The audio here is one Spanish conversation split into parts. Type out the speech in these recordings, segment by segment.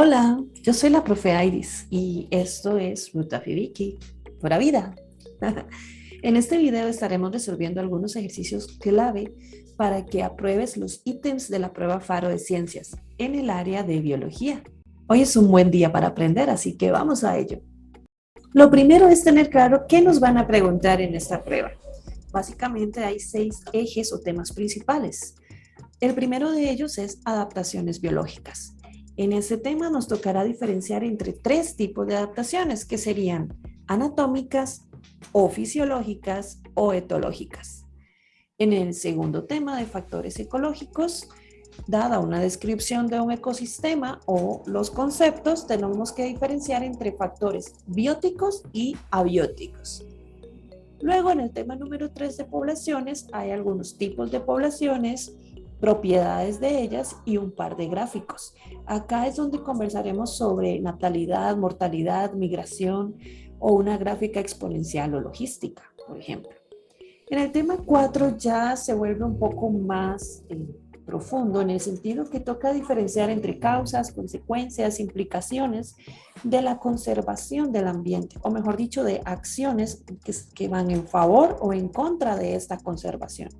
Hola, yo soy la profe Iris y esto es Ruta Fibiki, pura vida. en este video estaremos resolviendo algunos ejercicios clave para que apruebes los ítems de la prueba FARO de Ciencias en el área de Biología. Hoy es un buen día para aprender, así que vamos a ello. Lo primero es tener claro qué nos van a preguntar en esta prueba. Básicamente hay seis ejes o temas principales. El primero de ellos es adaptaciones biológicas. En ese tema nos tocará diferenciar entre tres tipos de adaptaciones que serían anatómicas o fisiológicas o etológicas. En el segundo tema de factores ecológicos, dada una descripción de un ecosistema o los conceptos, tenemos que diferenciar entre factores bióticos y abióticos. Luego, en el tema número 3 de poblaciones, hay algunos tipos de poblaciones, propiedades de ellas y un par de gráficos. Acá es donde conversaremos sobre natalidad, mortalidad, migración o una gráfica exponencial o logística, por ejemplo. En el tema 4 ya se vuelve un poco más eh, profundo en el sentido que toca diferenciar entre causas, consecuencias, implicaciones de la conservación del ambiente, o mejor dicho, de acciones que van en favor o en contra de esta conservación.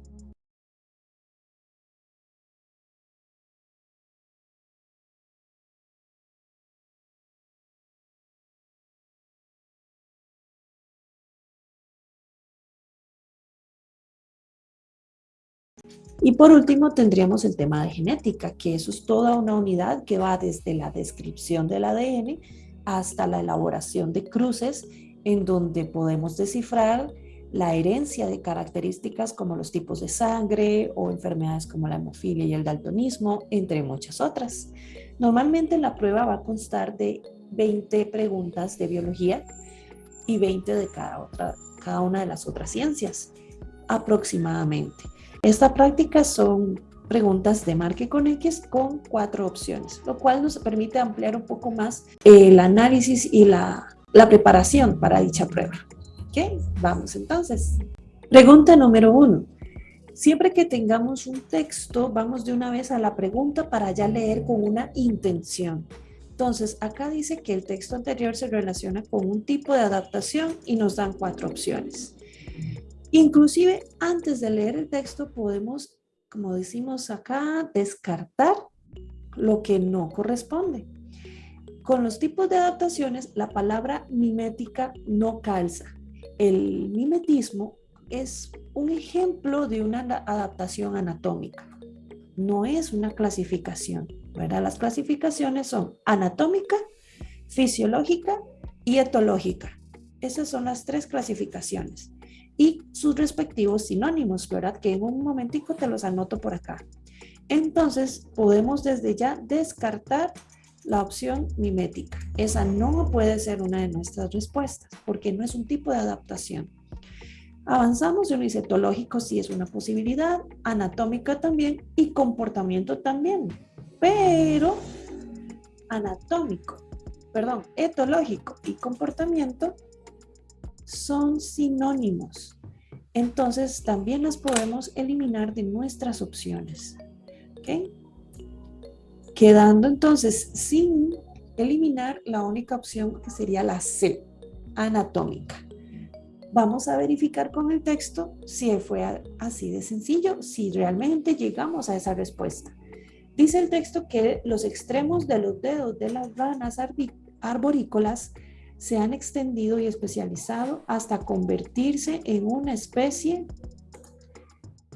Y por último tendríamos el tema de genética, que eso es toda una unidad que va desde la descripción del ADN hasta la elaboración de cruces en donde podemos descifrar la herencia de características como los tipos de sangre o enfermedades como la hemofilia y el daltonismo, entre muchas otras. Normalmente la prueba va a constar de 20 preguntas de biología y 20 de cada, otra, cada una de las otras ciencias, aproximadamente. Esta práctica son preguntas de marque con X con cuatro opciones, lo cual nos permite ampliar un poco más el análisis y la, la preparación para dicha prueba. Vamos entonces. Pregunta número uno. Siempre que tengamos un texto, vamos de una vez a la pregunta para ya leer con una intención. Entonces, acá dice que el texto anterior se relaciona con un tipo de adaptación y nos dan cuatro opciones. Inclusive antes de leer el texto podemos, como decimos acá, descartar lo que no corresponde. Con los tipos de adaptaciones, la palabra mimética no calza. El mimetismo es un ejemplo de una adaptación anatómica. No es una clasificación. ¿verdad? Las clasificaciones son anatómica, fisiológica y etológica. Esas son las tres clasificaciones y sus respectivos sinónimos, ¿verdad? Que en un momentico te los anoto por acá. Entonces, podemos desde ya descartar la opción mimética. Esa no puede ser una de nuestras respuestas porque no es un tipo de adaptación. Avanzamos de un etológico si es una posibilidad, anatómica también y comportamiento también. Pero anatómico, perdón, etológico y comportamiento son sinónimos. Entonces también las podemos eliminar de nuestras opciones. Quedando entonces sin eliminar la única opción que sería la C, anatómica. Vamos a verificar con el texto si fue así de sencillo, si realmente llegamos a esa respuesta. Dice el texto que los extremos de los dedos de las ranas arborícolas se han extendido y especializado hasta convertirse en una especie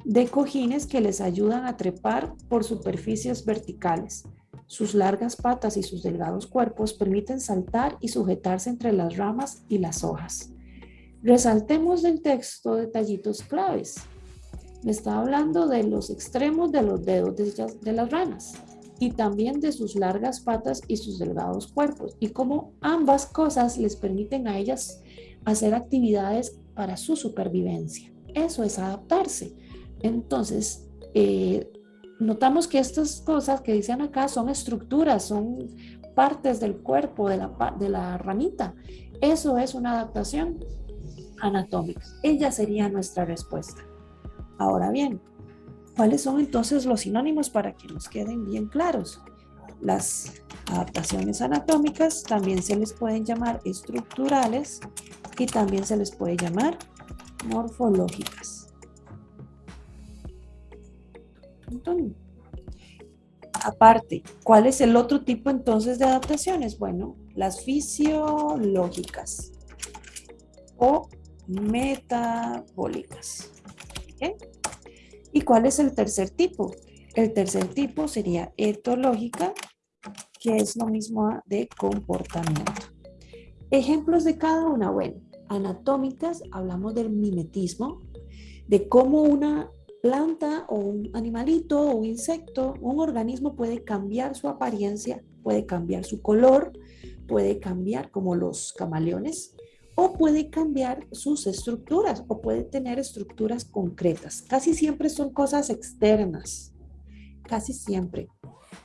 de cojines que les ayudan a trepar por superficies verticales. Sus largas patas y sus delgados cuerpos permiten saltar y sujetarse entre las ramas y las hojas. Resaltemos del texto detallitos claves. Me está hablando de los extremos de los dedos de, las ranas y también de sus largas patas y sus delgados cuerpos y cómo ambas cosas les permiten a ellas hacer actividades para su supervivencia. Eso es adaptarse. Entonces, eh, notamos que estas cosas que dicen acá son estructuras, son partes del cuerpo de la, de la ranita. Eso es una adaptación anatómica. Ella sería nuestra respuesta. Ahora bien, ¿Cuáles son entonces los sinónimos para que nos queden bien claros? Las adaptaciones anatómicas también se les pueden llamar estructurales y también se les puede llamar morfológicas. Aparte, ¿cuál es el otro tipo entonces de adaptaciones? Bueno, las fisiológicas o metabólicas. ¿Y cuál es el tercer tipo? El tercer tipo sería etológica, que es lo mismo de comportamiento. Ejemplos de cada una, bueno, anatómicas, hablamos del mimetismo, de cómo una planta o un animalito o un insecto, un organismo puede cambiar su apariencia, puede cambiar su color, puede cambiar como los camaleones o puede cambiar sus estructuras o puede tener estructuras concretas. Casi siempre son cosas externas, casi siempre.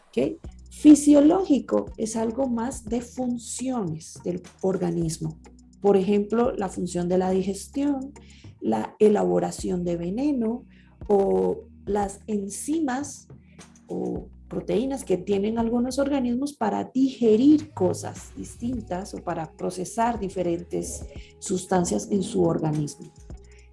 ¿okay? Fisiológico es algo más de funciones del organismo. Por ejemplo, la función de la digestión, la elaboración de veneno o las enzimas o proteínas que tienen algunos organismos para digerir cosas distintas o para procesar diferentes sustancias en su organismo.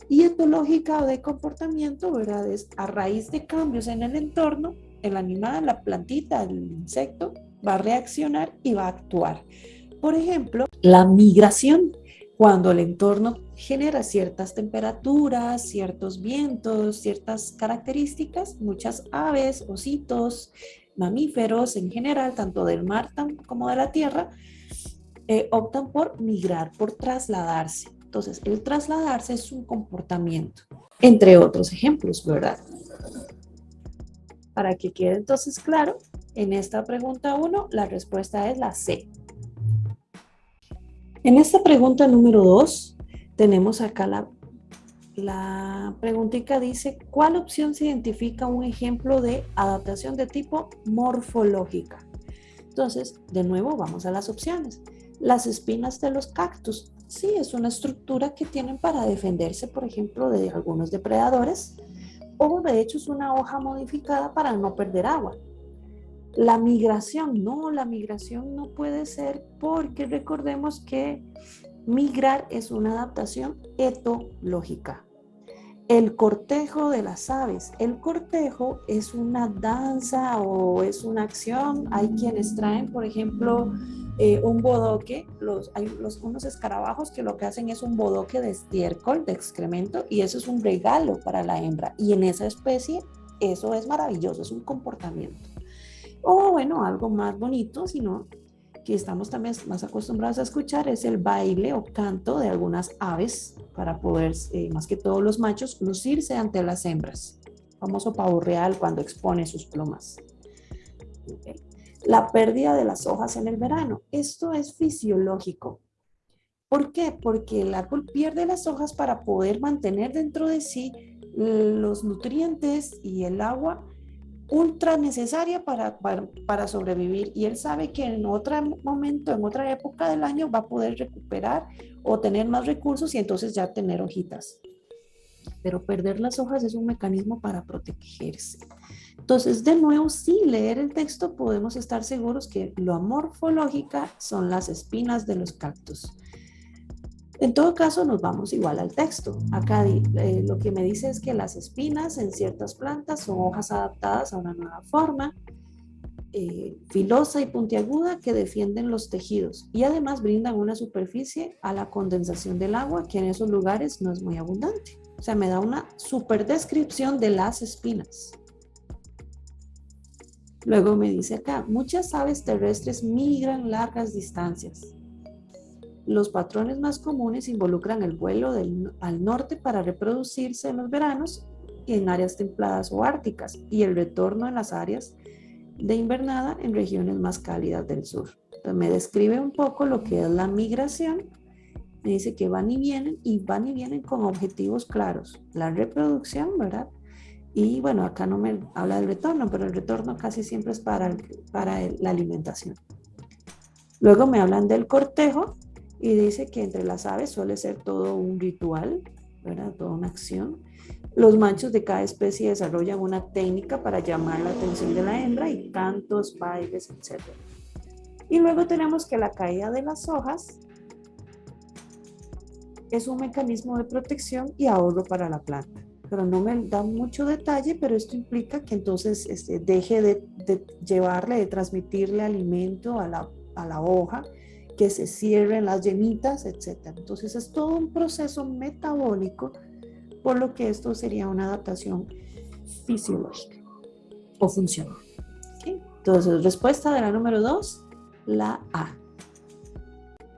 Y etológica o de comportamiento, ¿verdad? Es a raíz de cambios en el entorno, el animal, la plantita, el insecto, va a reaccionar y va a actuar. Por ejemplo, la migración cuando el entorno genera ciertas temperaturas, ciertos vientos, ciertas características, muchas aves, ositos, mamíferos en general, tanto del mar como de la tierra, eh, optan por migrar, por trasladarse. Entonces, el trasladarse es un comportamiento, entre otros ejemplos, ¿verdad? Para que quede entonces claro, en esta pregunta 1, la respuesta es la C. En esta pregunta número 2, tenemos acá la, la preguntita dice, ¿cuál opción se identifica un ejemplo de adaptación de tipo morfológica? Entonces, de nuevo, vamos a las opciones. Las espinas de los cactus. Sí, es una estructura que tienen para defenderse, por ejemplo, de algunos depredadores. O de hecho es una hoja modificada para no perder agua. La migración, no, la migración no puede ser porque recordemos que migrar es una adaptación etológica. El cortejo de las aves. El cortejo es una danza o es una acción. Hay quienes traen, por ejemplo, eh, un bodoque. Los, hay unos escarabajos que lo que hacen es un bodoque de estiércol, de excremento, y eso es un regalo para la hembra. Y en esa especie, eso es maravilloso, es un comportamiento. O bueno, algo más bonito, sino que estamos también más acostumbrados a escuchar es el baile o canto de algunas aves para poder, eh, más que todos los machos, lucirse ante las hembras. famoso pavo real cuando expone sus plumas. La pérdida de las hojas en el verano. Esto es fisiológico. ¿Por qué? Porque el árbol pierde las hojas para poder mantener dentro de sí los nutrientes y el agua ultra necesaria para, para, sobrevivir y él sabe que en otro momento, en otra época del año va a poder recuperar o tener más recursos y entonces ya tener hojitas. Pero perder las hojas es un mecanismo para protegerse. Entonces, de nuevo, sin leer el texto podemos estar seguros que lo amorfológica son las espinas de los cactus. En todo caso, nos vamos igual al texto. Acá eh, lo que me dice es que las espinas en ciertas plantas son hojas adaptadas a una nueva forma, eh, filosa y puntiaguda que defienden los tejidos y además brindan una superficie a la condensación del agua que en esos lugares no es muy abundante. O sea, me da una super descripción de las espinas. Luego me dice acá, muchas aves terrestres migran largas distancias. Los patrones más comunes involucran el vuelo al norte para reproducirse en los veranos y en áreas templadas o árticas y el retorno en las áreas de invernada en regiones más cálidas del sur. Entonces me describe un poco lo que es la migración. Me dice que van y vienen y van y vienen con objetivos claros. La reproducción, ¿verdad? Y bueno, acá no me habla del retorno, pero el retorno casi siempre es para, para la alimentación. Luego me hablan del cortejo, y dice que entre las aves suele ser todo un ritual, ¿verdad? Toda una acción. Los machos de cada especie desarrollan una técnica para llamar la atención de la hembra y cantos, bailes, etc. Y luego tenemos que la caída de las hojas es un mecanismo de protección y ahorro para la planta. Pero no me da mucho detalle, pero esto implica que entonces este, deje de, llevarle, de transmitirle alimento a la, a la hoja, que se cierren las yemitas, etc. Entonces es todo un proceso metabólico, por lo que esto sería una adaptación fisiológica o funcional. Entonces, respuesta de la número 2, la A.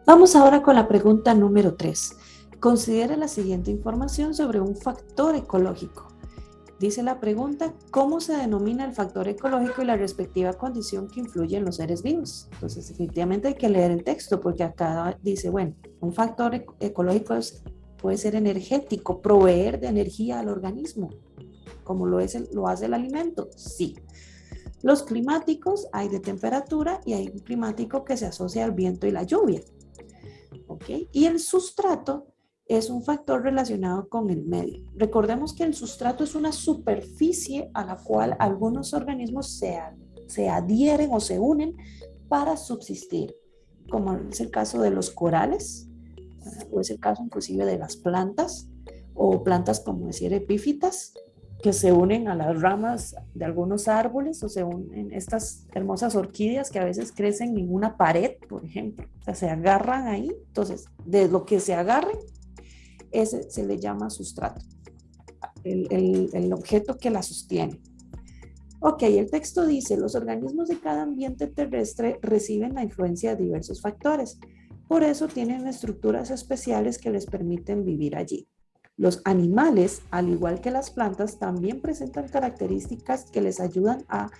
Vamos ahora con la pregunta número 3. Considere la siguiente información sobre un factor ecológico. Dice la pregunta, ¿cómo se denomina el factor ecológico y la respectiva condición que influye en los seres vivos? Entonces, definitivamente hay que leer el texto porque acá dice, bueno, un factor ecológico puede ser energético, proveer de energía al organismo, como lo, es lo hace el alimento, sí. Los climáticos hay de temperatura y hay un climático que se asocia al viento y la lluvia. ¿Ok? Y el sustrato es un factor relacionado con el medio. Recordemos que el sustrato es una superficie a la cual algunos organismos se, se adhieren o se unen para subsistir, como es el caso de los corales, o es el caso inclusive de las plantas, o plantas como decir epífitas, que se unen a las ramas de algunos árboles o se unen estas hermosas orquídeas que a veces crecen en una pared, por ejemplo. O sea, se agarran ahí. Entonces, de lo que se agarren, ese se le llama sustrato, el, el objeto que la sostiene. Ok, el texto dice, los organismos de cada ambiente terrestre reciben la influencia de diversos factores. Por eso tienen estructuras especiales que les permiten vivir allí. Los animales, al igual que las plantas, también presentan características que les ayudan a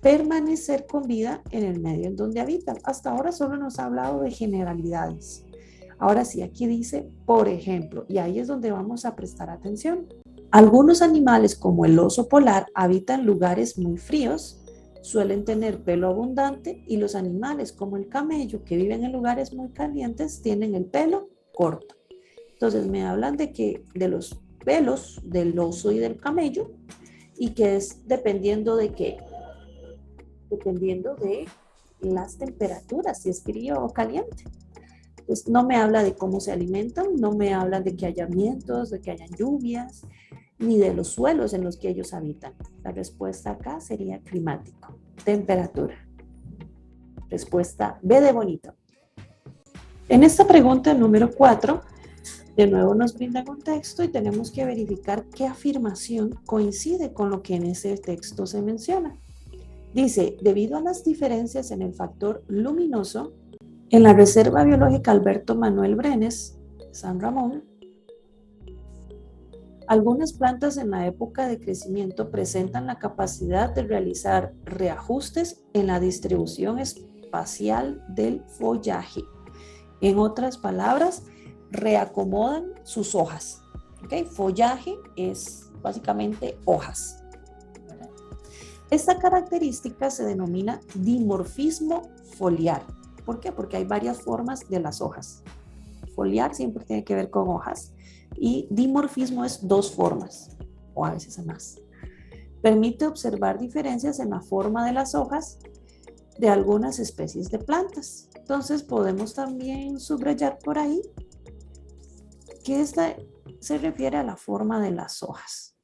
permanecer con vida en el medio en donde habitan. Hasta ahora solo nos ha hablado de generalidades. Ahora sí, aquí dice, por ejemplo, y ahí es donde vamos a prestar atención. Algunos animales como el oso polar habitan lugares muy fríos, suelen tener pelo abundante y los animales como el camello que viven en lugares muy calientes tienen el pelo corto. Entonces me hablan de que de los pelos del oso y del camello y que es dependiendo de qué, dependiendo de las temperaturas, si es frío o caliente. Pues no me habla de cómo se alimentan, no me habla de que haya vientos, de que hayan lluvias, ni de los suelos en los que ellos habitan. La respuesta acá sería climático, temperatura. Respuesta B de bonito. En esta pregunta número 4, de nuevo nos brinda contexto y tenemos que verificar qué afirmación coincide con lo que en ese texto se menciona. Dice, debido a las diferencias en el factor luminoso, en la Reserva Biológica Alberto Manuel Brenes, San Ramón, algunas plantas en la época de crecimiento presentan la capacidad de realizar reajustes en la distribución espacial del follaje. En otras palabras, reacomodan sus hojas. ¿okay? Follaje es básicamente hojas. Esta característica se denomina dimorfismo foliar. ¿Por qué? Porque hay varias formas de las hojas. Foliar siempre tiene que ver con hojas y dimorfismo es dos formas o a veces más. Permite observar diferencias en la forma de las hojas de algunas especies de plantas. Entonces podemos también subrayar por ahí que esta se refiere a la forma de las hojas,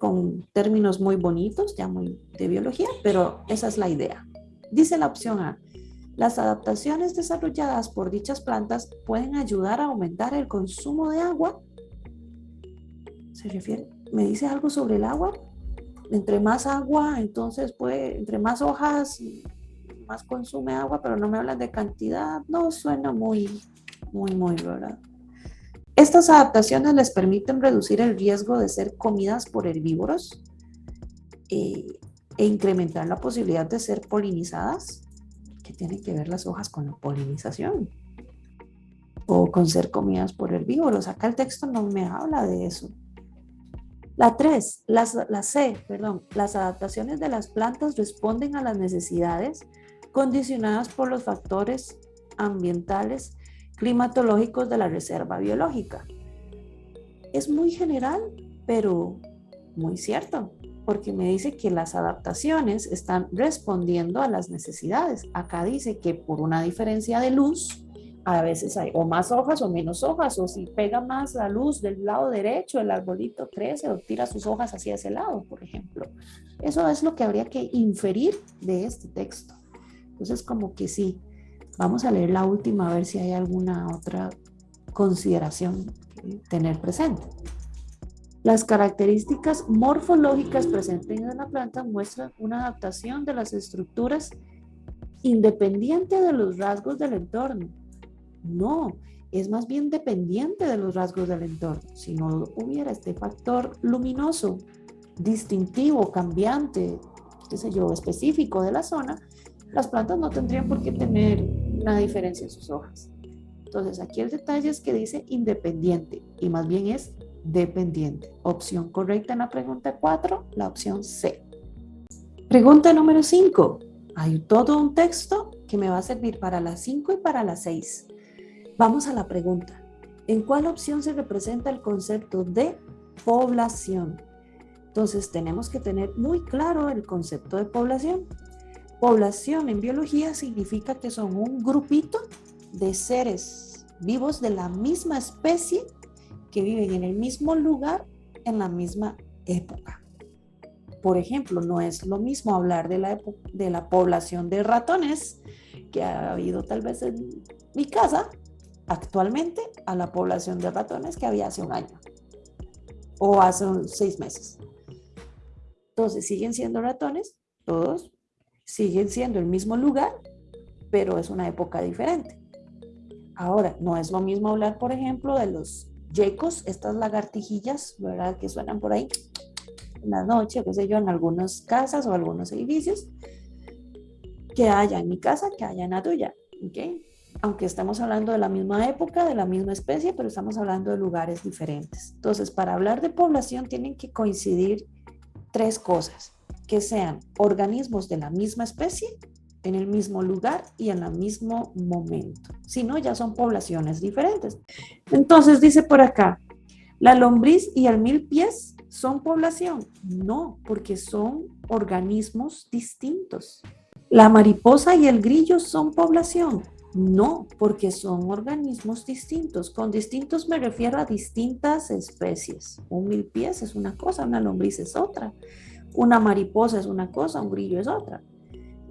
con términos muy bonitos, ya muy de biología, pero esa es la idea. Dice la opción A, las adaptaciones desarrolladas por dichas plantas pueden ayudar a aumentar el consumo de agua. ¿Se refiere? ¿Me dice algo sobre el agua? Entre más agua, entonces puede, entre más hojas, más consume agua, pero no me hablan de cantidad. No, suena muy, muy, muy, ¿verdad? Estas adaptaciones les permiten reducir el riesgo de ser comidas por herbívoros eh, e incrementar la posibilidad de ser polinizadas. ¿Qué tienen que ver las hojas con la polinización? O con ser comidas por herbívoros. Acá el texto no me habla de eso. La 3, la, la C, perdón, las adaptaciones de las plantas responden a las necesidades condicionadas por los factores ambientales climatológicos de la reserva biológica. Es muy general, pero muy cierto, porque me dice que las adaptaciones están respondiendo a las necesidades. Acá dice que por una diferencia de luz, a veces hay o más hojas o menos hojas, o si pega más la luz del lado derecho, el arbolito crece o tira sus hojas hacia ese lado, por ejemplo. Eso es lo que habría que inferir de este texto. Entonces, como que sí, vamos a leer la última a ver si hay alguna otra consideración que tener presente. Las características morfológicas presentes en la planta muestran una adaptación de las estructuras independiente de los rasgos del entorno. No, es más bien dependiente de los rasgos del entorno. Si no hubiera este factor luminoso, distintivo, cambiante, qué sé yo, específico de la zona, las plantas no tendrían por qué tener una diferencia en sus hojas. Entonces aquí el detalle es que dice independiente y más bien es dependiente. Opción correcta en la pregunta 4, la opción C. Pregunta número 5. Hay todo un texto que me va a servir para la 5 y para la 6. Vamos a la pregunta. ¿En cuál opción se representa el concepto de población? Entonces tenemos que tener muy claro el concepto de población. Población en biología significa que son un grupito de seres vivos de la misma especie que viven en el mismo lugar en la misma época. Por ejemplo, no es lo mismo hablar de la, de la población de ratones que ha habido tal vez en mi casa actualmente a la población de ratones que había hace un año o hace seis meses. Entonces, siguen siendo ratones, todos siguen siendo el mismo lugar, pero es una época diferente. Ahora, no es lo mismo hablar, por ejemplo, de los yecos, estas lagartijillas, ¿verdad? Que suenan por ahí en la noche, qué sé yo, en algunas casas o algunos edificios, que haya en mi casa, que haya en la tuya, ¿ok? Aunque estamos hablando de la misma época, de la misma especie, pero estamos hablando de lugares diferentes. Entonces, para hablar de población tienen que coincidir tres cosas, que sean organismos de la misma especie, en el mismo lugar y en el mismo momento. Si no, ya son poblaciones diferentes. Entonces dice por acá, ¿la lombriz y el mil pies son población? No, porque son organismos distintos. ¿La mariposa y el grillo son población? No, porque son organismos distintos. Con distintos me refiero a distintas especies. Un mil pies es una cosa, una lombriz es otra. Una mariposa es una cosa, un grillo es otra.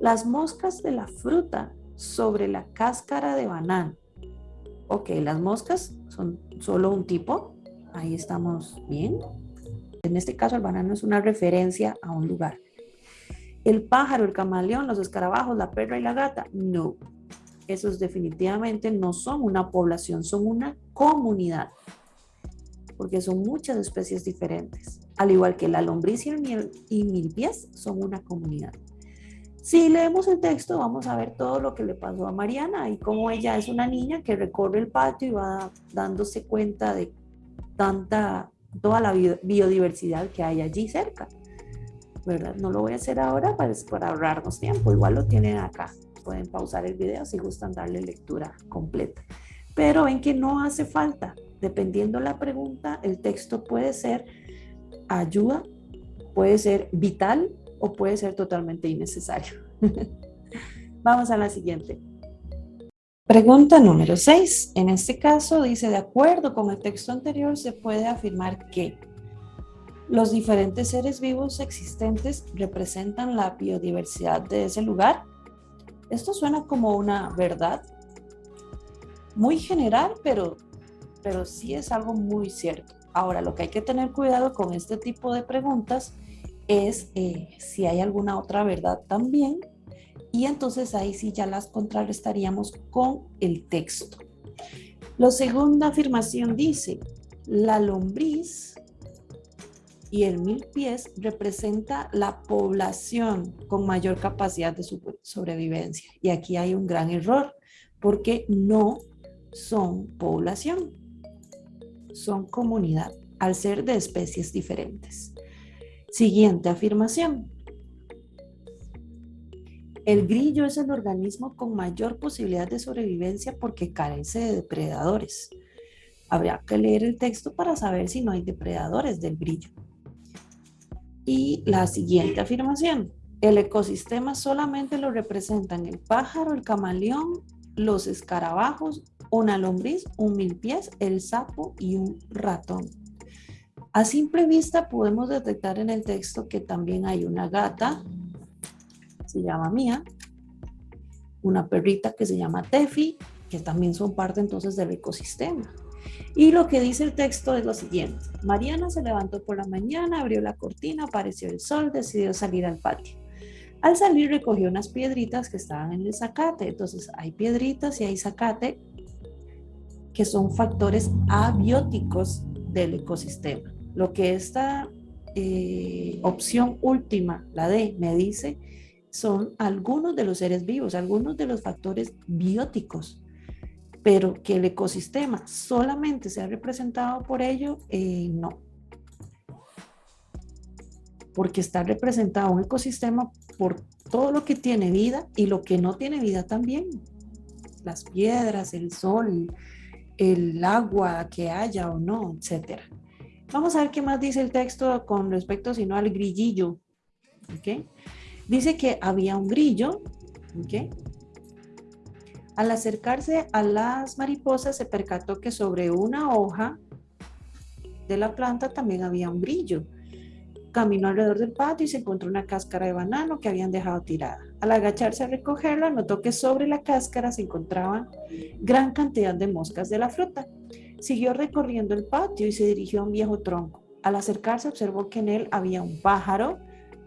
Las moscas de la fruta sobre la cáscara de banano. Ok, las moscas son solo un tipo. Ahí estamos bien. En este caso el banano es una referencia a un lugar. El pájaro, el camaleón, los escarabajos, la perra y la gata. No, esos definitivamente no son una población, son una comunidad. Porque son muchas especies diferentes. Al igual que la lombriz y mil pies son una comunidad. Si leemos el texto, vamos a ver todo lo que le pasó a Mariana y cómo ella es una niña que recorre el patio y va dándose cuenta de tanta, toda la biodiversidad que hay allí cerca. ¿Verdad? No lo voy a hacer ahora para, para ahorrarnos tiempo, igual lo tienen acá. Pueden pausar el video si gustan darle lectura completa. Pero ven que no hace falta. Dependiendo la pregunta, el texto puede ser ayuda, puede ser vital o puede ser totalmente innecesario. Vamos a la siguiente. Pregunta número 6. En este caso dice, de acuerdo con el texto anterior, se puede afirmar que los diferentes seres vivos existentes representan la biodiversidad de ese lugar. Esto suena como una verdad muy general, pero, pero sí es algo muy cierto. Ahora, lo que hay que tener cuidado con este tipo de preguntas eh, si hay alguna otra verdad también y entonces ahí sí ya las contrarrestaríamos con el texto. La segunda afirmación dice, la lombriz y el mil pies representa la población con mayor capacidad de sobrevivencia. Y aquí hay un gran error, porque no son población, son comunidad, al ser de especies diferentes. Siguiente afirmación. El grillo es el organismo con mayor posibilidad de sobrevivencia porque carece de depredadores. Habría que leer el texto para saber si no hay depredadores del brillo. Y la siguiente afirmación. El ecosistema solamente lo representan el pájaro, el camaleón, los escarabajos, una lombriz, un milpiés, el sapo y un ratón. A simple vista podemos detectar en el texto que también hay una gata, se llama Mía, una perrita que se llama Tefi, que también son parte entonces del ecosistema. Y lo que dice el texto es lo siguiente. Mariana se levantó por la mañana, abrió la cortina, apareció el sol, decidió salir al patio. Al salir recogió unas piedritas que estaban en el zacate. Entonces hay piedritas y hay zacate que son factores abióticos del ecosistema. Lo que esta eh, opción última, la D, me dice, son algunos de los seres vivos, algunos de los factores bióticos pero que el ecosistema solamente sea representado por ello, eh, no. Porque está representado un ecosistema por todo lo que tiene vida y lo que no tiene vida también. Las piedras, el sol, el agua que haya o no, etc. Vamos a ver qué más dice el texto con respecto, si no, al grillillo. ¿okay? Dice que había un grillo, ¿okay? Al acercarse a las mariposas se percató que sobre una hoja de la planta también había un brillo. Caminó alrededor del patio y se encontró una cáscara de banano que habían dejado tirada. Al agacharse a recogerla, notó que sobre la cáscara se encontraban gran cantidad de moscas de la fruta. Siguió recorriendo el patio y se dirigió a un viejo tronco. Al acercarse observó que en él había un pájaro,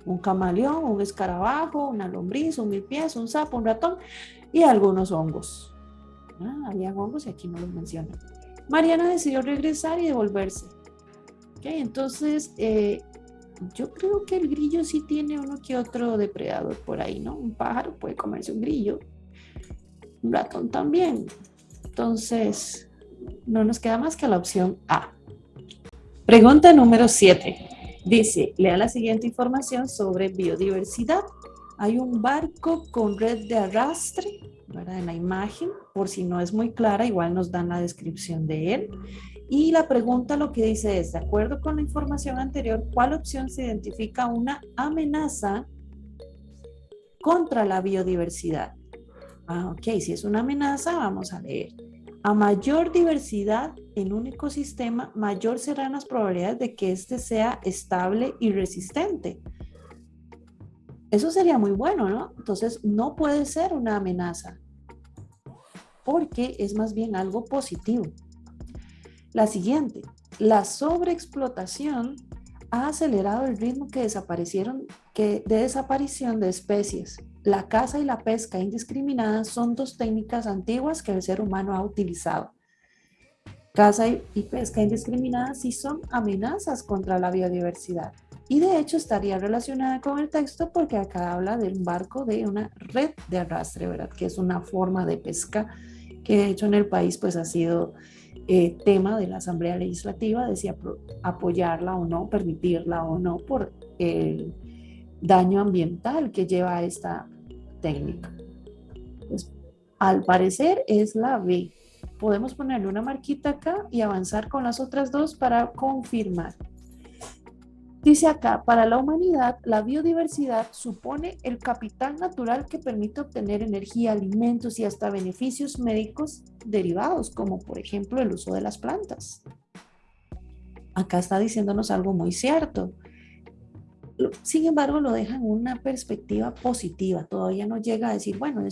un camaleón, un escarabajo, una lombriz, un pies, un sapo, un ratón y algunos hongos. Ah, había hongos y aquí no los menciona. Mariana decidió regresar y devolverse. Okay, entonces, eh, yo creo que el grillo sí tiene uno que otro depredador por ahí, ¿no? Un pájaro puede comerse un grillo, un ratón también. Entonces, no nos queda más que la opción A. Pregunta número 7. Dice, lea la siguiente información sobre biodiversidad. Hay un barco con red de arrastre en la imagen, por si no es muy clara, igual nos dan la descripción de él. Y la pregunta lo que dice es, de acuerdo con la información anterior, ¿cuál opción se identifica una amenaza contra la biodiversidad? Ah, ok, si es una amenaza, vamos a leer. A mayor diversidad en un ecosistema, mayor serán las probabilidades de que éste sea estable y resistente. Eso sería muy bueno, ¿no? Entonces, no puede ser una amenaza, porque es más bien algo positivo. La siguiente, la sobreexplotación ha acelerado el ritmo que desaparecieron, que, de desaparición de especies. La caza y la pesca indiscriminada son dos técnicas antiguas que el ser humano ha utilizado. Caza y pesca indiscriminada sí son amenazas contra la biodiversidad. Y de hecho estaría relacionada con el texto porque acá habla de un barco de una red de arrastre, ¿verdad? Que es una forma de pesca que de hecho en el país pues ha sido eh, tema de la Asamblea Legislativa de si apoyarla o no, permitirla o no por el daño ambiental que lleva esta técnica. Pues, al parecer es la B. Podemos ponerle una marquita acá y avanzar con las otras dos para confirmar. Dice acá, para la humanidad, la biodiversidad supone el capital natural que permite obtener energía, alimentos y hasta beneficios médicos derivados, como por ejemplo el uso de las plantas. Acá está diciéndonos algo muy cierto. Sin embargo, lo deja en una perspectiva positiva. Todavía no llega a decir, bueno,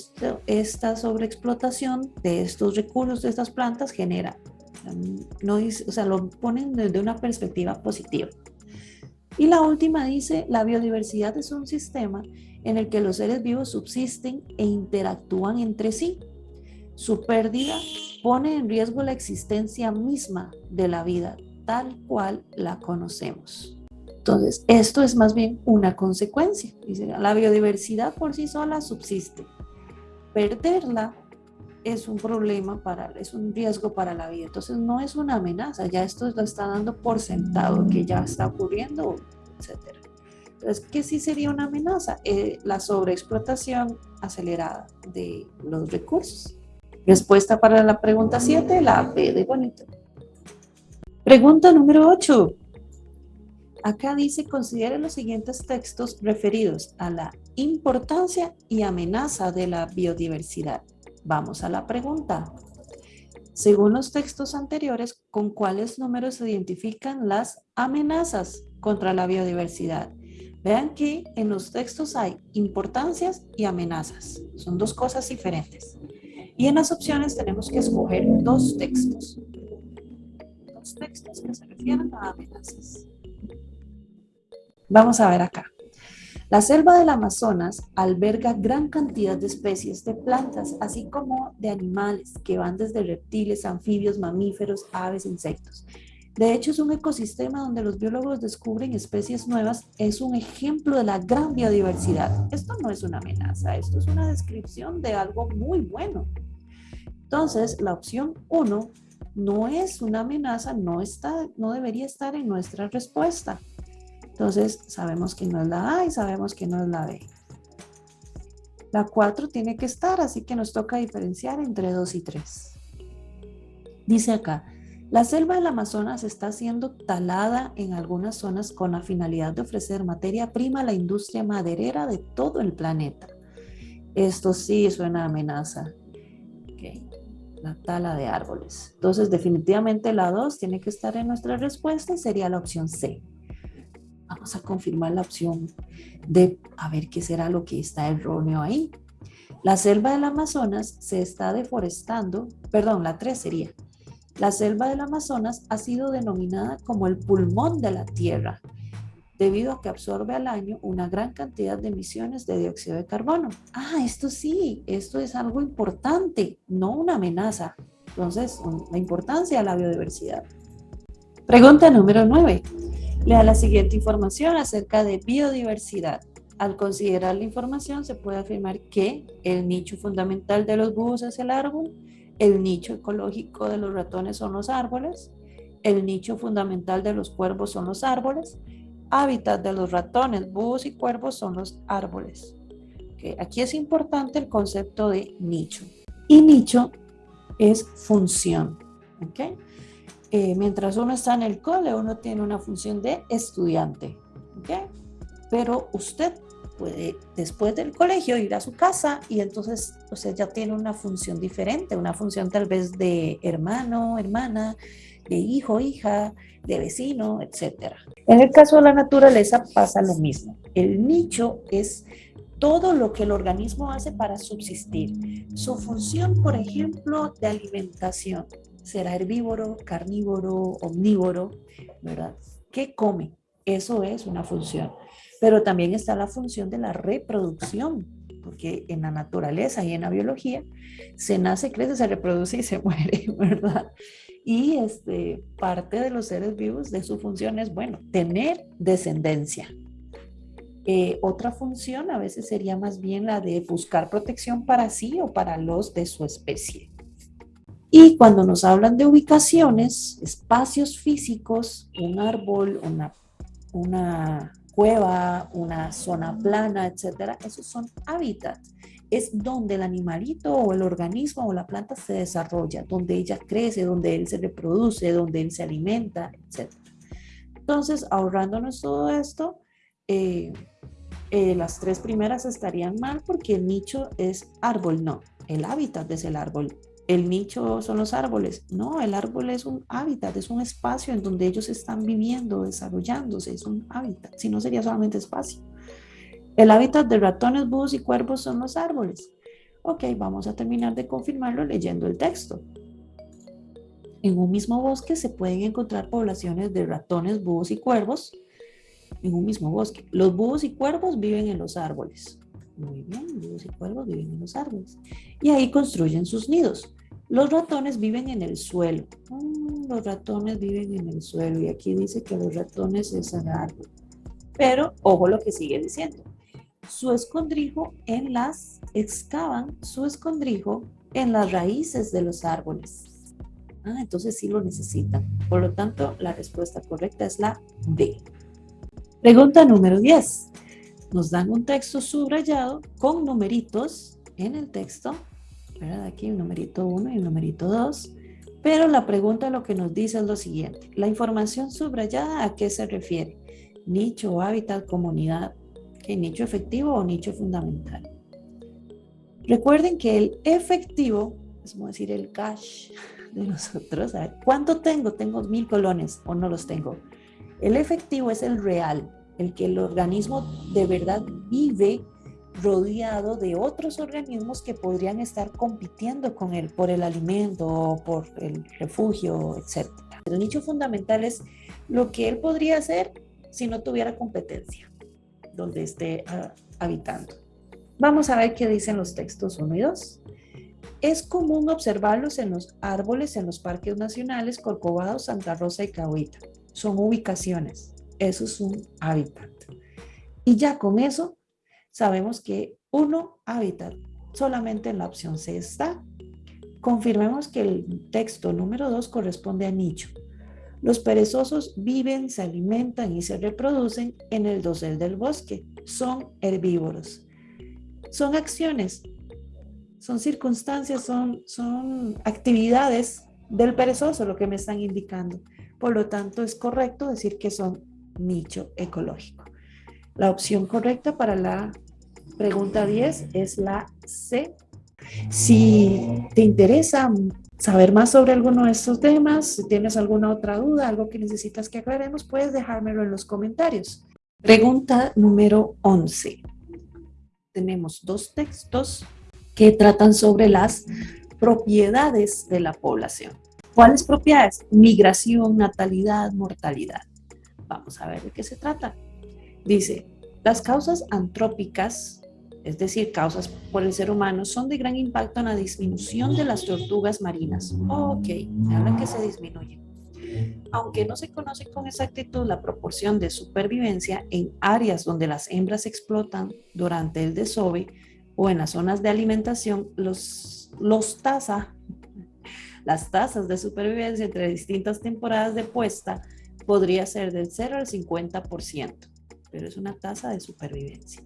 esta sobreexplotación de estos recursos, de estas plantas, genera. No o sea, lo ponen desde una perspectiva positiva. Y la última dice, la biodiversidad es un sistema en el que los seres vivos subsisten e interactúan entre sí. Su pérdida pone en riesgo la existencia misma de la vida, tal cual la conocemos. Entonces, esto es más bien una consecuencia. La biodiversidad por sí sola subsiste. Perderla es un problema para, es un riesgo para la vida. Entonces no es una amenaza, ya esto lo está dando por sentado, que ya está ocurriendo, etc. Entonces, ¿qué sí sería una amenaza? Eh, la sobreexplotación acelerada de los recursos. Respuesta para la pregunta 7, la B de bonito. Pregunta número 8. Acá dice, considere los siguientes textos referidos a la importancia y amenaza de la biodiversidad. Vamos a la pregunta. Según los textos anteriores, ¿con cuáles números se identifican las amenazas contra la biodiversidad? Vean que en los textos hay importancias y amenazas. Son dos cosas diferentes. Y en las opciones tenemos que escoger dos textos. Dos textos que se refieren a amenazas. Vamos a ver acá. La selva del Amazonas alberga gran cantidad de especies de plantas, así como de animales que van desde reptiles, anfibios, mamíferos, aves, insectos. De hecho, es un ecosistema donde los biólogos descubren especies nuevas. Es un ejemplo de la gran biodiversidad. Esto no es una amenaza, esto es una descripción de algo muy bueno. Entonces, la opción 1 no es una amenaza, no, está, no debería estar en nuestra respuesta. Entonces, sabemos que no es la A y sabemos que no es la B. La 4 tiene que estar, así que nos toca diferenciar entre 2 y 3. Dice acá, la selva del Amazonas está siendo talada en algunas zonas con la finalidad de ofrecer materia prima a la industria maderera de todo el planeta. Esto sí suena a amenaza. La tala de árboles. Entonces, definitivamente la 2 tiene que estar en nuestra respuesta y sería la opción C. Vamos a confirmar la opción de a ver qué será lo que está erróneo ahí. La selva del Amazonas se está deforestando, perdón, la 3 sería. La selva del Amazonas ha sido denominada como el pulmón de la Tierra, debido a que absorbe al año una gran cantidad de emisiones de dióxido de carbono. Ah, esto sí, esto es algo importante, no una amenaza. Entonces, la importancia de la biodiversidad. Pregunta número 9. Lea la siguiente información acerca de biodiversidad. Al considerar la información se puede afirmar que el nicho fundamental de los búhos es el árbol, el nicho ecológico de los ratones son los árboles, el nicho fundamental de los cuervos son los árboles, hábitat de los ratones, búhos y cuervos son los árboles. Aquí es importante el concepto de nicho. Y nicho es función. ¿okay? Eh, mientras uno está en el cole, uno tiene una función de estudiante, ¿ok? Pero usted puede, después del colegio, ir a su casa y entonces usted ya tiene una función diferente, una función tal vez de hermano, hermana, de hijo, hija, de vecino, etc. En el caso de la naturaleza pasa lo mismo. El nicho es todo lo que el organismo hace para subsistir. Su función, por ejemplo, de alimentación será herbívoro, carnívoro, omnívoro, ¿verdad? ¿Qué come? Eso es una función. Pero también está la función de la reproducción, porque en la naturaleza y en la biología se nace, crece, se reproduce y se muere, ¿verdad? Y este, parte de los seres vivos de su función es, bueno, tener descendencia. Eh, otra función a veces sería más bien la de buscar protección para sí o para los de su especie. Y cuando nos hablan de ubicaciones, espacios físicos, un árbol, una, una cueva, una zona plana, etcétera, esos son hábitats. Es donde el animalito o el organismo o la planta se desarrolla, donde ella crece, donde él se reproduce, donde él se alimenta, etcétera. Entonces, ahorrándonos todo esto, eh, eh, las tres primeras estarían mal porque el nicho es árbol, no, el hábitat es el árbol el nicho son los árboles. No, el árbol es un hábitat, es un espacio en donde ellos están viviendo, desarrollándose, es un hábitat, si no sería solamente espacio. El hábitat de ratones, búhos y cuervos son los árboles. Ok, vamos a terminar de confirmarlo leyendo el texto. En un mismo bosque se pueden encontrar poblaciones de ratones, búhos y cuervos en un mismo bosque. Los búhos y cuervos viven en los árboles. Muy bien, búhos y cuervos viven en los árboles. Y ahí construyen sus nidos. Los ratones viven en el suelo. Mm, los ratones viven en el suelo. Y aquí dice que los ratones es el árbol. Pero, ojo lo que sigue diciendo. Su escondrijo en las, excavan su escondrijo en las raíces de los árboles. Ah, entonces sí lo necesitan. Por lo tanto, la respuesta correcta es la B. Pregunta número 10 nos dan un texto subrayado con numeritos en el texto, ¿verdad? Aquí el numerito 1 y el numerito 2. Pero la pregunta lo que nos dice es lo siguiente. La información subrayada a qué se refiere? Nicho, hábitat, comunidad. ¿Qué nicho efectivo o nicho fundamental? Recuerden que el efectivo, es como decir el cash de nosotros. ¿Cuánto tengo? Tengo mil colones o no los tengo. El efectivo es el real, el que el organismo de verdad vive rodeado de otros organismos que podrían estar compitiendo con él por el alimento por el refugio, etc. El nicho fundamental es lo que él podría hacer si no tuviera competencia, donde esté ah, habitando. Vamos a ver qué dicen los textos 1 y 2. Es común observarlos en los árboles en los parques nacionales Corcovado, Santa Rosa y Cahuita. Son ubicaciones. Eso es un hábitat. Y ya con eso sabemos que uno hábitat solamente en la opción C está. Confirmemos que el texto número 2 corresponde a nicho. Los perezosos viven, se alimentan y se reproducen en el dosel del bosque. Son herbívoros. Son acciones, son circunstancias, son, son actividades del perezoso lo que me están indicando. Por lo tanto, es correcto decir que son nicho ecológico. La opción correcta para la pregunta 10 es la C. Si te interesa saber más sobre alguno de estos temas, si tienes alguna otra duda, algo que necesitas que aclaremos, puedes dejármelo en los comentarios. Pregunta número 11. Tenemos dos textos que tratan sobre las propiedades de la población. ¿Cuáles propiedades? Migración, natalidad, mortalidad. Vamos a ver de qué se trata. Dice, las causas antrópicas, es decir, causas por el ser humano, son de gran impacto en la disminución de las tortugas marinas. Ok, habla que se disminuye. Aunque no se conoce con exactitud la proporción de supervivencia en áreas donde las hembras explotan durante el desove o en las zonas de alimentación, los, los tasa, las tasas de supervivencia entre distintas temporadas de puesta podría ser del 0 al 50% pero es una tasa de supervivencia.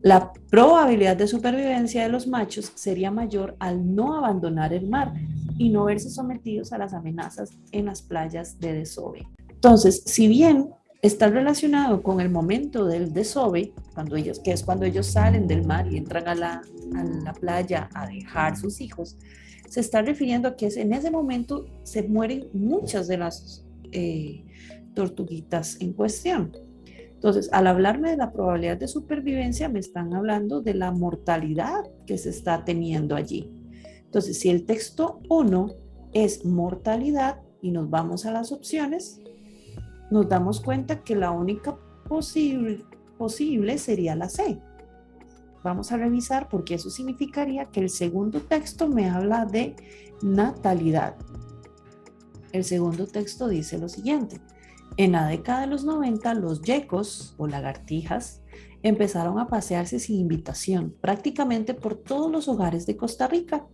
La probabilidad de supervivencia de los machos sería mayor al no abandonar el mar y no verse sometidos a las amenazas en las playas de desove. Entonces, si bien está relacionado con el momento del desove, cuando ellos, que es cuando ellos salen del mar y entran a la, a la playa a dejar sus hijos, se está refiriendo a que en ese momento se mueren muchas de las eh, tortuguitas en cuestión. Entonces, al hablarme de la probabilidad de supervivencia, me están hablando de la mortalidad que se está teniendo allí. Entonces, si el texto 1 es mortalidad y nos vamos a las opciones, nos damos cuenta que la única posible, posible sería la C. Vamos a revisar porque eso significaría que el segundo texto me habla de natalidad. El segundo texto dice lo siguiente. En la década de los 90, los yecos o lagartijas empezaron a pasearse sin invitación prácticamente por todos los hogares de Costa Rica.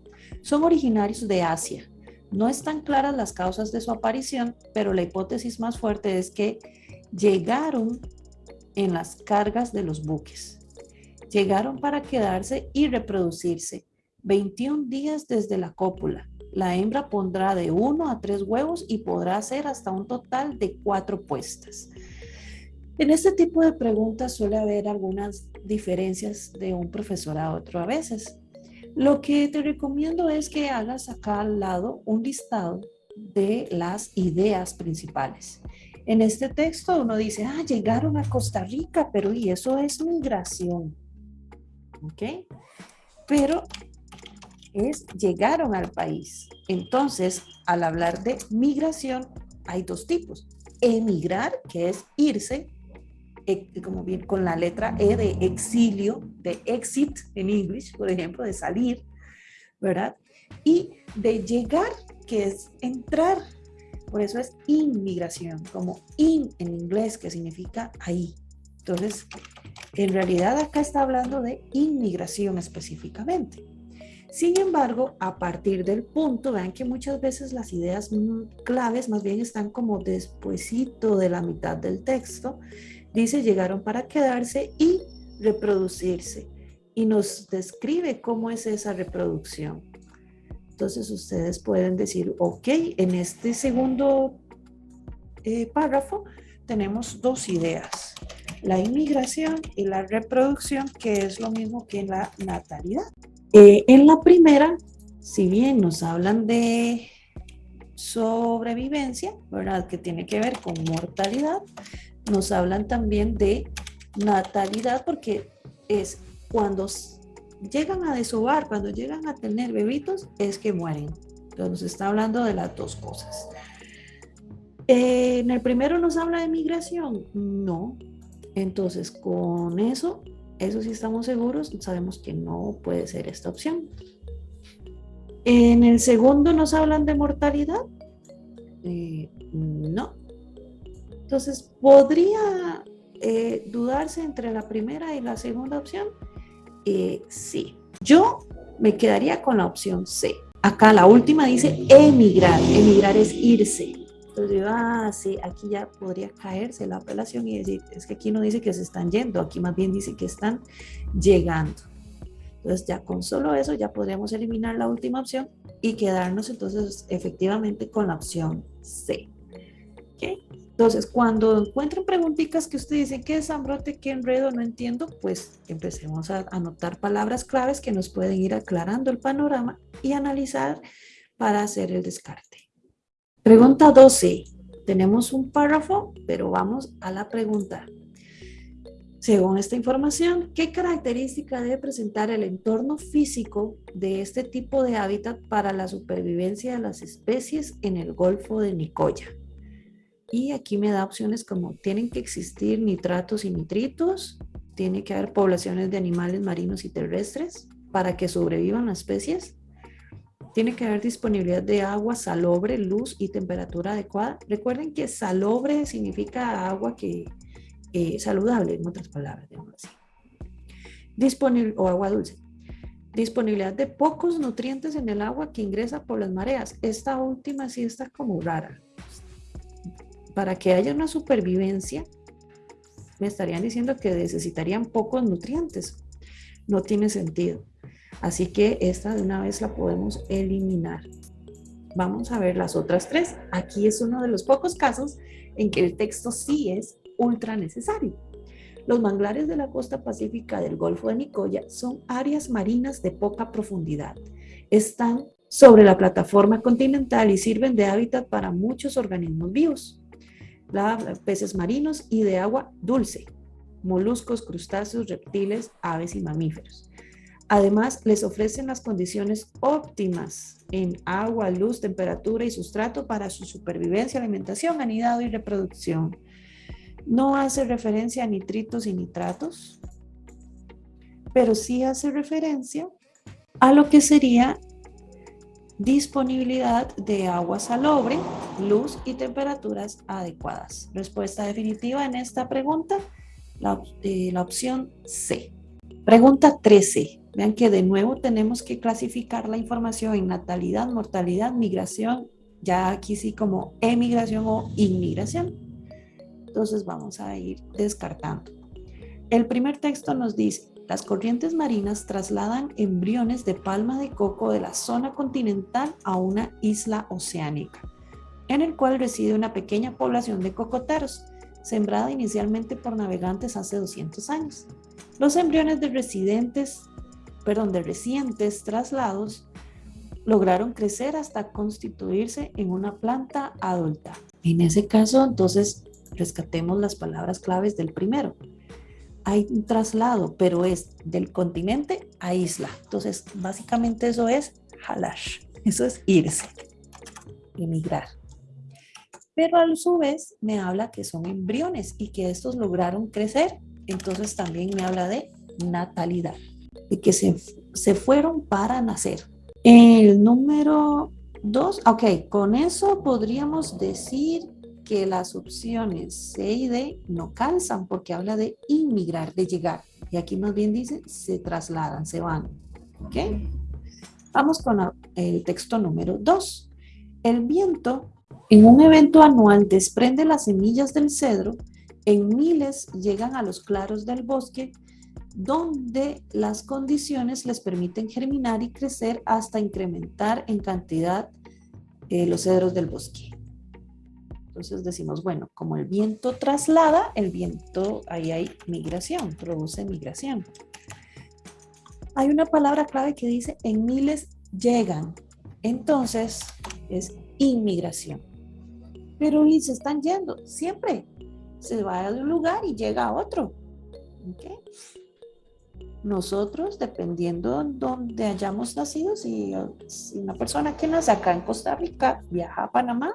Son originarios de Asia. No están claras las causas de su aparición, pero la hipótesis más fuerte es que llegaron en las cargas de los buques. Llegaron para quedarse y reproducirse 21 días desde la cópula la hembra pondrá de uno a tres huevos y podrá hacer hasta un total de cuatro puestas. En este tipo de preguntas suele haber algunas diferencias de un profesor a otro a veces. Lo que te recomiendo es que hagas acá al lado un listado de las ideas principales. En este texto uno dice, ah, llegaron a Costa Rica, pero y eso es migración. ¿Ok? Pero es llegaron al país. Entonces, al hablar de migración, hay dos tipos. Emigrar, que es irse, e, como bien con la letra E de exilio, de exit en inglés, por ejemplo, de salir, ¿verdad? Y de llegar, que es entrar. Por eso es inmigración, como in en inglés, que significa ahí. Entonces, en realidad acá está hablando de inmigración específicamente. Sin embargo, a partir del punto, vean que muchas veces las ideas claves más bien están como despuesito de la mitad del texto. Dice, llegaron para quedarse y reproducirse. Y nos describe cómo es esa reproducción. Entonces ustedes pueden decir, ok, en este segundo eh, párrafo tenemos dos ideas, la inmigración y la reproducción, que es lo mismo que la natalidad. Eh, en la primera, si bien nos hablan de sobrevivencia, ¿verdad? Que tiene que ver con mortalidad, nos hablan también de natalidad porque es cuando llegan a desovar, cuando llegan a tener bebitos, es que mueren. Entonces nos está hablando de las dos cosas. Eh, en el primero nos habla de migración, no. Entonces con eso, eso sí estamos seguros, sabemos que no puede ser esta opción. En el segundo nos hablan de mortalidad, eh, no. Entonces podría eh, dudarse entre la primera y la segunda opción, eh, sí. Yo me quedaría con la opción C. Acá la última dice emigrar. Emigrar es irse. Entonces yo, ah, sí, aquí ya podría caerse la apelación y decir, es que aquí no dice que se están yendo, aquí más bien dice que están llegando. Entonces ya con solo eso ya podríamos eliminar la última opción y quedarnos entonces efectivamente con la opción C. ¿Okay? Entonces, cuando encuentren preguntitas que ustedes dicen, ¿qué es ambrote? ¿Qué enredo? No entiendo, pues empecemos a anotar palabras claves que nos pueden ir aclarando el panorama y analizar para hacer el descarte. Pregunta 12. Tenemos un párrafo, pero vamos a la pregunta. Según esta información, ¿qué característica debe presentar el entorno físico de este tipo de hábitat para la supervivencia de las especies en el Golfo de Nicoya? Y aquí me da opciones como tienen que existir nitratos y nitritos, tiene que haber poblaciones de animales marinos y terrestres para que sobrevivan las especies, tiene que haber disponibilidad de agua salobre, luz y temperatura adecuada. Recuerden que salobre significa agua que eh, saludable, en otras palabras, digamos así. Disponible, o agua dulce. Disponibilidad de pocos nutrientes en el agua que ingresa por las mareas. Esta última sí está como rara para que haya una supervivencia, me estarían diciendo que necesitarían pocos nutrientes. No tiene sentido. Así que esta de una vez la podemos eliminar. Vamos a ver las otras tres. Aquí es uno de los pocos casos en que el texto sí es ultra necesario. Los manglares de la costa pacífica del Golfo de Nicoya son áreas marinas de poca profundidad. Están sobre la plataforma continental y sirven de hábitat para muchos organismos vivos peces marinos y de agua dulce, moluscos, crustáceos, reptiles, aves y mamíferos. Además, les ofrecen las condiciones óptimas en agua, luz, temperatura y sustrato para su supervivencia, alimentación, anidado y reproducción. No hace referencia a nitritos y nitratos, pero sí hace referencia a lo que sería disponibilidad de agua salobre, luz y temperaturas adecuadas. Respuesta definitiva en esta pregunta, la, eh, la, opción C. Pregunta 13. Vean que de nuevo tenemos que clasificar la información en natalidad, mortalidad, migración, ya aquí sí como emigración o inmigración. Entonces vamos a ir descartando. El primer texto nos dice, las corrientes marinas trasladan embriones de palma de coco de la zona continental a una isla oceánica, en el cual reside una pequeña población de cocoteros, sembrada inicialmente por navegantes hace 200 años. Los embriones de residentes, perdón, de recientes traslados lograron crecer hasta constituirse en una planta adulta. En ese caso, entonces, rescatemos las palabras claves del primero hay un traslado, pero es del continente a isla. Entonces, básicamente eso es halash, eso es irse, emigrar. Pero a su vez me habla que son embriones y que estos lograron crecer. Entonces también me habla de natalidad, que se, se fueron para nacer. El número dos, ok, con eso podríamos decir que las opciones C y D no calzan porque habla de inmigrar, de llegar. Y aquí más bien dice, se trasladan, se van. ¿Ok? Vamos con el texto número 2. El viento en un evento anual desprende las semillas del cedro, en miles llegan a los claros del bosque donde las condiciones les permiten germinar y crecer hasta incrementar en cantidad eh, los cedros del bosque. Entonces decimos, bueno, como el viento traslada, el viento, ahí hay migración, produce migración. Hay una palabra clave que dice en miles llegan. Entonces es inmigración. Pero y se están yendo, siempre. Se va de un lugar y llega a otro. Nosotros, dependiendo de donde hayamos nacido, si, si una persona que nace acá en Costa Rica viaja a Panamá,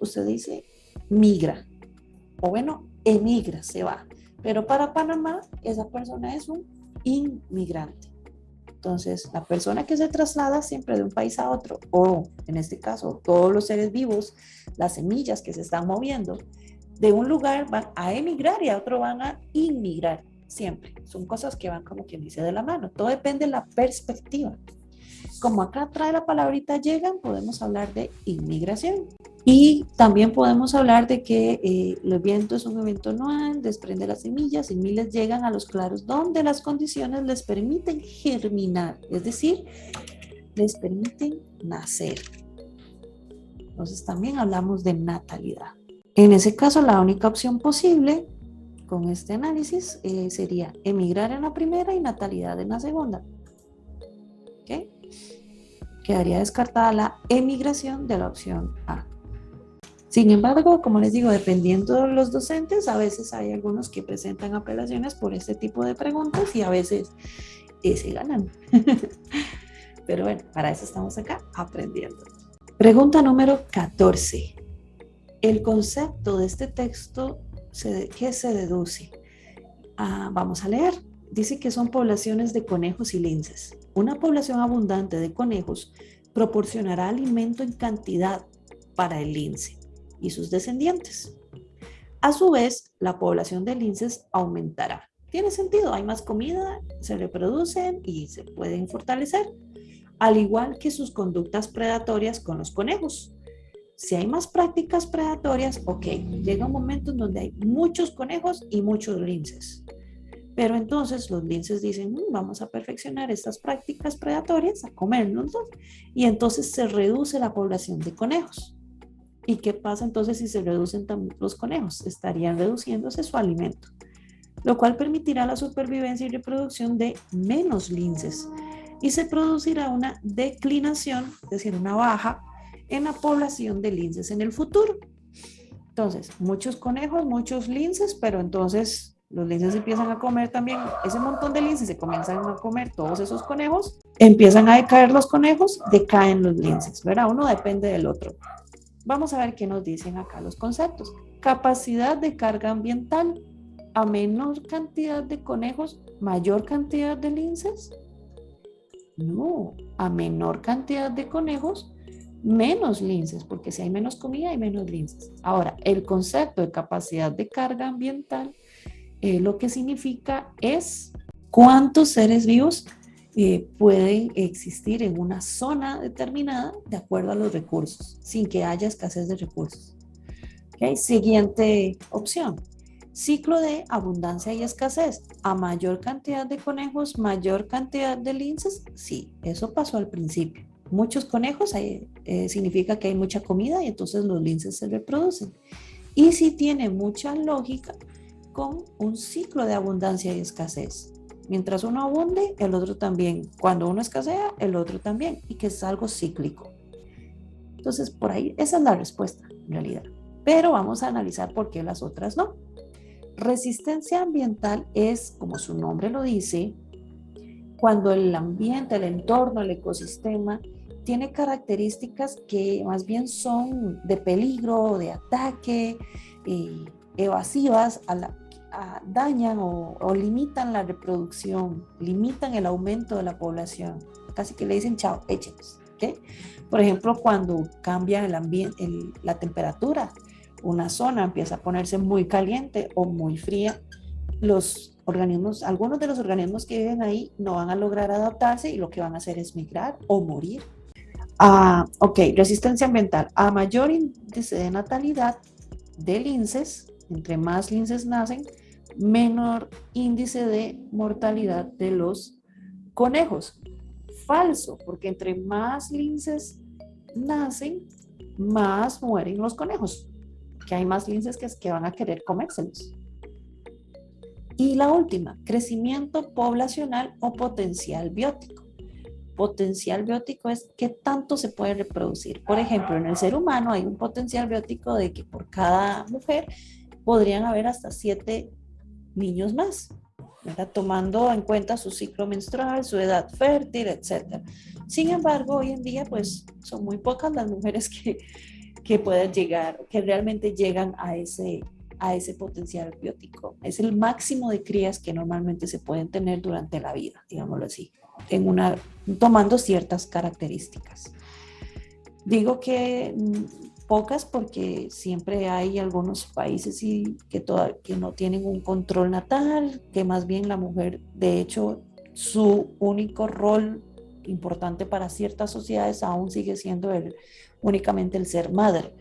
usted dice migra. O bueno, emigra, se va. Pero para Panamá, esa persona es un inmigrante. Entonces, la persona que se traslada siempre de un país a otro, o en este caso, todos los seres vivos, las semillas que se están moviendo, de un lugar van a emigrar y a otro van a inmigrar, siempre. Son cosas que van como quien dice de la mano. Todo depende de la perspectiva. Como acá trae la palabrita llegan, podemos hablar de inmigración. Y también podemos hablar de que eh, el viento es un evento anual, desprende las semillas y miles llegan a los claros donde las condiciones les permiten germinar, es decir, les permiten nacer. Entonces también hablamos de natalidad. En ese caso, la única opción posible con este análisis eh, sería emigrar en la primera y natalidad en la segunda. ¿Okay? Quedaría descartada la emigración de la opción A. Sin embargo, como les digo, dependiendo de los docentes, a veces hay algunos que presentan apelaciones por este tipo de preguntas y a veces eh, se ganan. Pero bueno, para eso estamos acá aprendiendo. Pregunta número 14. El concepto de este texto, ¿qué se deduce? Ah, vamos a leer. Dice que son poblaciones de conejos y linces. Una población abundante de conejos proporcionará alimento en cantidad para el lince y sus descendientes. A su vez, la población de linces aumentará. Tiene sentido, hay más comida, se reproducen y se pueden fortalecer, al igual que sus conductas predatorias con los conejos. Si hay más prácticas predatorias, ok, llega un momento en donde hay muchos conejos y muchos linces. Pero entonces los linces dicen, mm, vamos a perfeccionar estas prácticas predatorias, a comernos, y entonces se reduce la población de conejos. ¿Y qué pasa entonces si se reducen los conejos? Estarían reduciéndose su alimento, lo cual permitirá la supervivencia y reproducción de menos linces y se producirá una declinación, es decir, una baja en la población de linces en el futuro. Entonces, muchos conejos, muchos linces, pero entonces los linces empiezan a comer también, ese montón de linces se comienzan a comer todos esos conejos, empiezan a decaer los conejos, decaen los linces, ¿verdad? Uno depende del otro. Vamos a ver qué nos dicen acá los conceptos. Capacidad de carga ambiental. A menor cantidad de conejos, mayor cantidad de linces. No, a menor cantidad de conejos, menos linces, porque si hay menos comida hay menos linces. Ahora, el concepto de capacidad de carga ambiental eh, lo que significa es cuántos seres vivos eh, pueden existir en una zona determinada de acuerdo a los recursos, sin que haya escasez de recursos. Siguiente opción. Ciclo de abundancia y escasez. A mayor cantidad de conejos, mayor cantidad de linces. Sí, eso pasó al principio. Muchos conejos eh, significa que hay mucha comida y entonces los linces se reproducen. Y si tiene mucha lógica con un ciclo de abundancia y escasez. Mientras uno abunde, el otro también. Cuando uno escasea, el otro también. Y que es algo cíclico. Entonces, por ahí, esa es la respuesta, en realidad. Pero vamos a analizar por qué las otras no. Resistencia ambiental es, como su nombre lo dice, cuando el ambiente, el entorno, el ecosistema tiene características que más bien son de peligro, de ataque, evasivas dañan o, limitan la reproducción, limitan el aumento de la población. Casi que le dicen, chao, échenos. Por ejemplo, cuando cambia el ambiente, la temperatura, una zona empieza a ponerse muy caliente o muy fría, los organismos, algunos de los organismos que viven ahí no van a lograr adaptarse y lo que van a hacer es migrar o morir. Ah, ok, resistencia ambiental. A mayor índice de natalidad de linces, entre más linces nacen, menor índice de mortalidad de los conejos. Falso, porque entre más linces nacen, más mueren los conejos, que hay más linces que, que van a querer comérselos. Y la última, crecimiento poblacional o potencial biótico. Potencial biótico es qué tanto se puede reproducir. Por ejemplo, en el ser humano hay un potencial biótico de que por cada mujer podrían haber hasta siete niños más, tomando en cuenta su ciclo menstrual, su edad fértil, etc. Sin embargo, hoy en día, pues son muy pocas las mujeres que, que pueden llegar, que realmente llegan a ese, a ese potencial biótico. Es el máximo de crías que normalmente se pueden tener durante la vida, digámoslo así, en tomando ciertas características. Digo que mm, pocas porque siempre hay algunos países y que, que no tienen un control natal, que más bien la mujer, de hecho, su único rol importante para ciertas sociedades aún sigue siendo el, únicamente el ser madre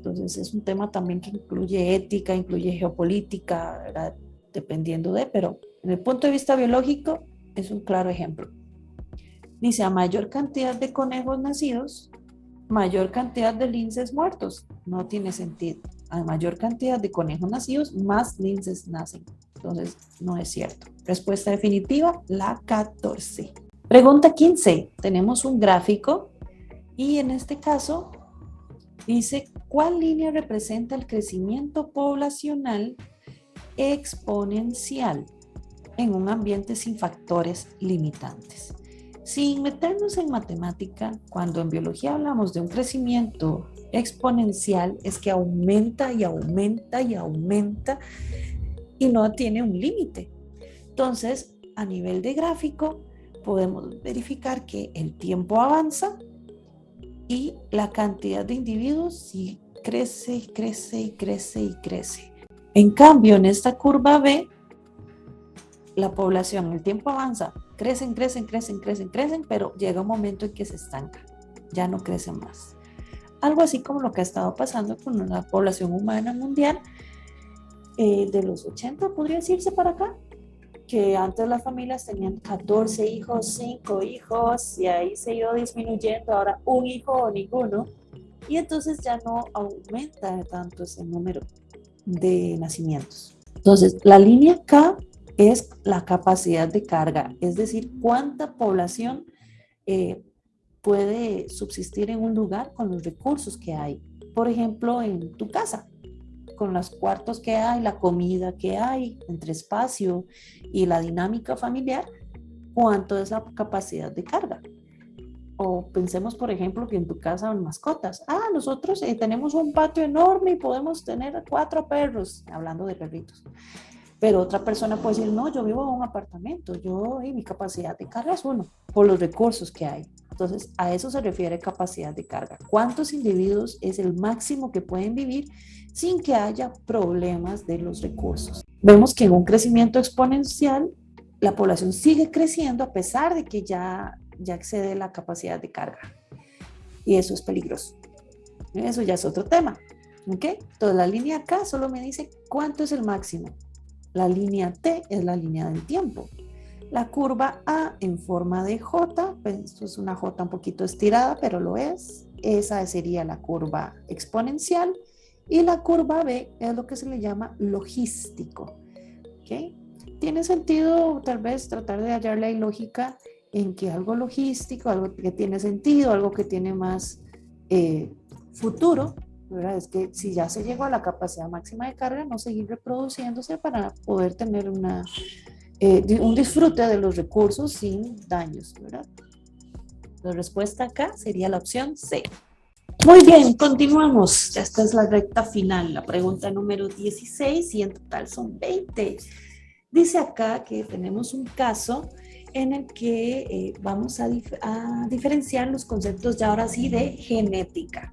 entonces es un tema también que incluye ética, incluye geopolítica, dependiendo de, pero en el punto de vista biológico es un claro ejemplo. Dice, a mayor cantidad de conejos nacidos, mayor cantidad de linces muertos. No tiene sentido. A mayor cantidad de conejos nacidos, más linces nacen. Entonces, no es cierto. Respuesta definitiva, la 14. Pregunta 15. Tenemos un gráfico y en este caso Dice, ¿cuál línea representa el crecimiento poblacional exponencial en un ambiente sin factores limitantes? Sin meternos en matemática, cuando en biología hablamos de un crecimiento exponencial, es que aumenta y aumenta y aumenta y no tiene un límite. Entonces, a nivel de gráfico, podemos verificar que el tiempo avanza y la cantidad de individuos crece y crece y crece y crece. En cambio, en esta curva B, la población, el tiempo avanza, crecen, crecen, crecen, crecen, crecen, pero llega un momento en que se estanca, ya no crecen más. Algo así como lo que ha estado pasando con la población humana mundial eh, de los 80, podría decirse para acá, que antes las familias tenían 14 hijos, 5 hijos, y ahí se iba disminuyendo, ahora un hijo o ninguno, y entonces ya no aumenta tanto ese número de nacimientos. Entonces, la línea K es la capacidad de carga, es decir, cuánta población eh, puede subsistir en un lugar con los recursos que hay. Por ejemplo, en tu casa, con los cuartos que hay, la comida que hay, entre espacio y la dinámica familiar, cuánto es la capacidad de carga. O pensemos, por ejemplo, que en tu casa hay mascotas. Ah, nosotros eh, tenemos un patio enorme y podemos tener cuatro perros, hablando de perritos. Pero otra persona puede decir, no, yo vivo en un apartamento, yo y mi capacidad de carga es uno, por los recursos que hay. Entonces, a eso se refiere capacidad de carga. ¿Cuántos individuos es el máximo que pueden vivir sin que haya problemas de los recursos? Vemos que en un crecimiento exponencial, la población sigue creciendo a pesar de que ya, ya excede la capacidad de carga. Y eso es peligroso. Eso ya es otro tema. ¿Ok? Entonces, la línea acá solo me dice cuánto es el máximo. La línea T es la línea del tiempo. La curva A en forma de J, pues esto es una J un poquito estirada, pero lo es. Esa sería la curva exponencial. Y la curva B es lo que se le llama logístico. ¿Okay? Tiene sentido tal vez tratar de hallarle lógica en que algo logístico, algo que tiene sentido, algo que tiene más eh, futuro, es que si ya se llegó a la capacidad máxima de carga, no seguir reproduciéndose para poder tener una, eh, un disfrute de los recursos sin daños, ¿verdad? La respuesta acá sería la opción C. Muy bien, continuamos. Esta es la recta final, la pregunta número 16 y en total son 20. Dice acá que tenemos un caso en el que eh, vamos a, a, diferenciar los conceptos ya ahora sí de genética.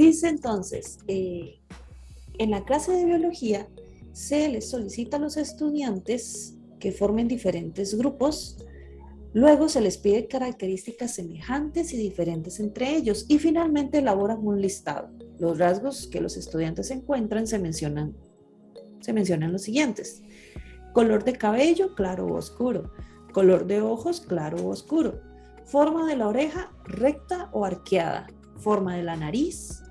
Dice entonces, eh, en la clase de biología se les solicita a los estudiantes que formen diferentes grupos, luego se les pide características semejantes y diferentes entre ellos y finalmente elaboran un listado. Los rasgos que los estudiantes encuentran se mencionan se mencionan los siguientes. Color de cabello, claro o oscuro. Color de ojos, claro o oscuro. Forma de la oreja, recta o arqueada. Forma de la nariz,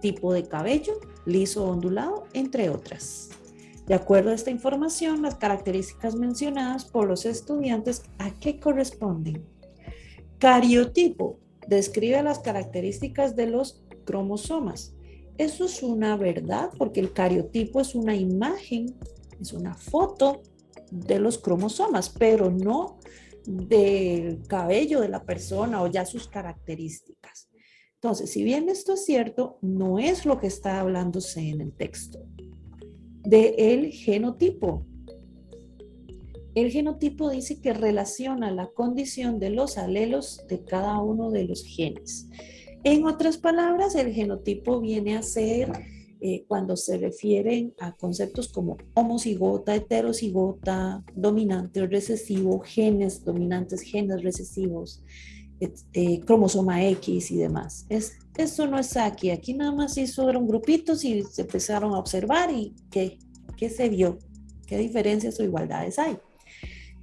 tipo de cabello, liso o ondulado, entre otras. De acuerdo a esta información, las características mencionadas por los estudiantes, ¿a qué corresponden? Cariotipo describe las características de los cromosomas. Eso es una verdad porque el cariotipo es una imagen, es una foto de los cromosomas, pero no del cabello de la persona o ya sus características. Entonces, si bien esto es cierto, no es lo que está hablándose en el texto. De el genotipo. El genotipo dice que relaciona la condición de los alelos de cada uno de los genes. En otras palabras, el genotipo viene a ser eh, cuando se refieren a conceptos como homocigota, heterocigota, dominante o recesivo, genes dominantes, genes recesivos, eh, cromosoma X y demás. Es, eso no es aquí, aquí nada más hizo, eran grupitos y se empezaron a observar y ¿qué, qué se vio? ¿Qué diferencias o igualdades hay?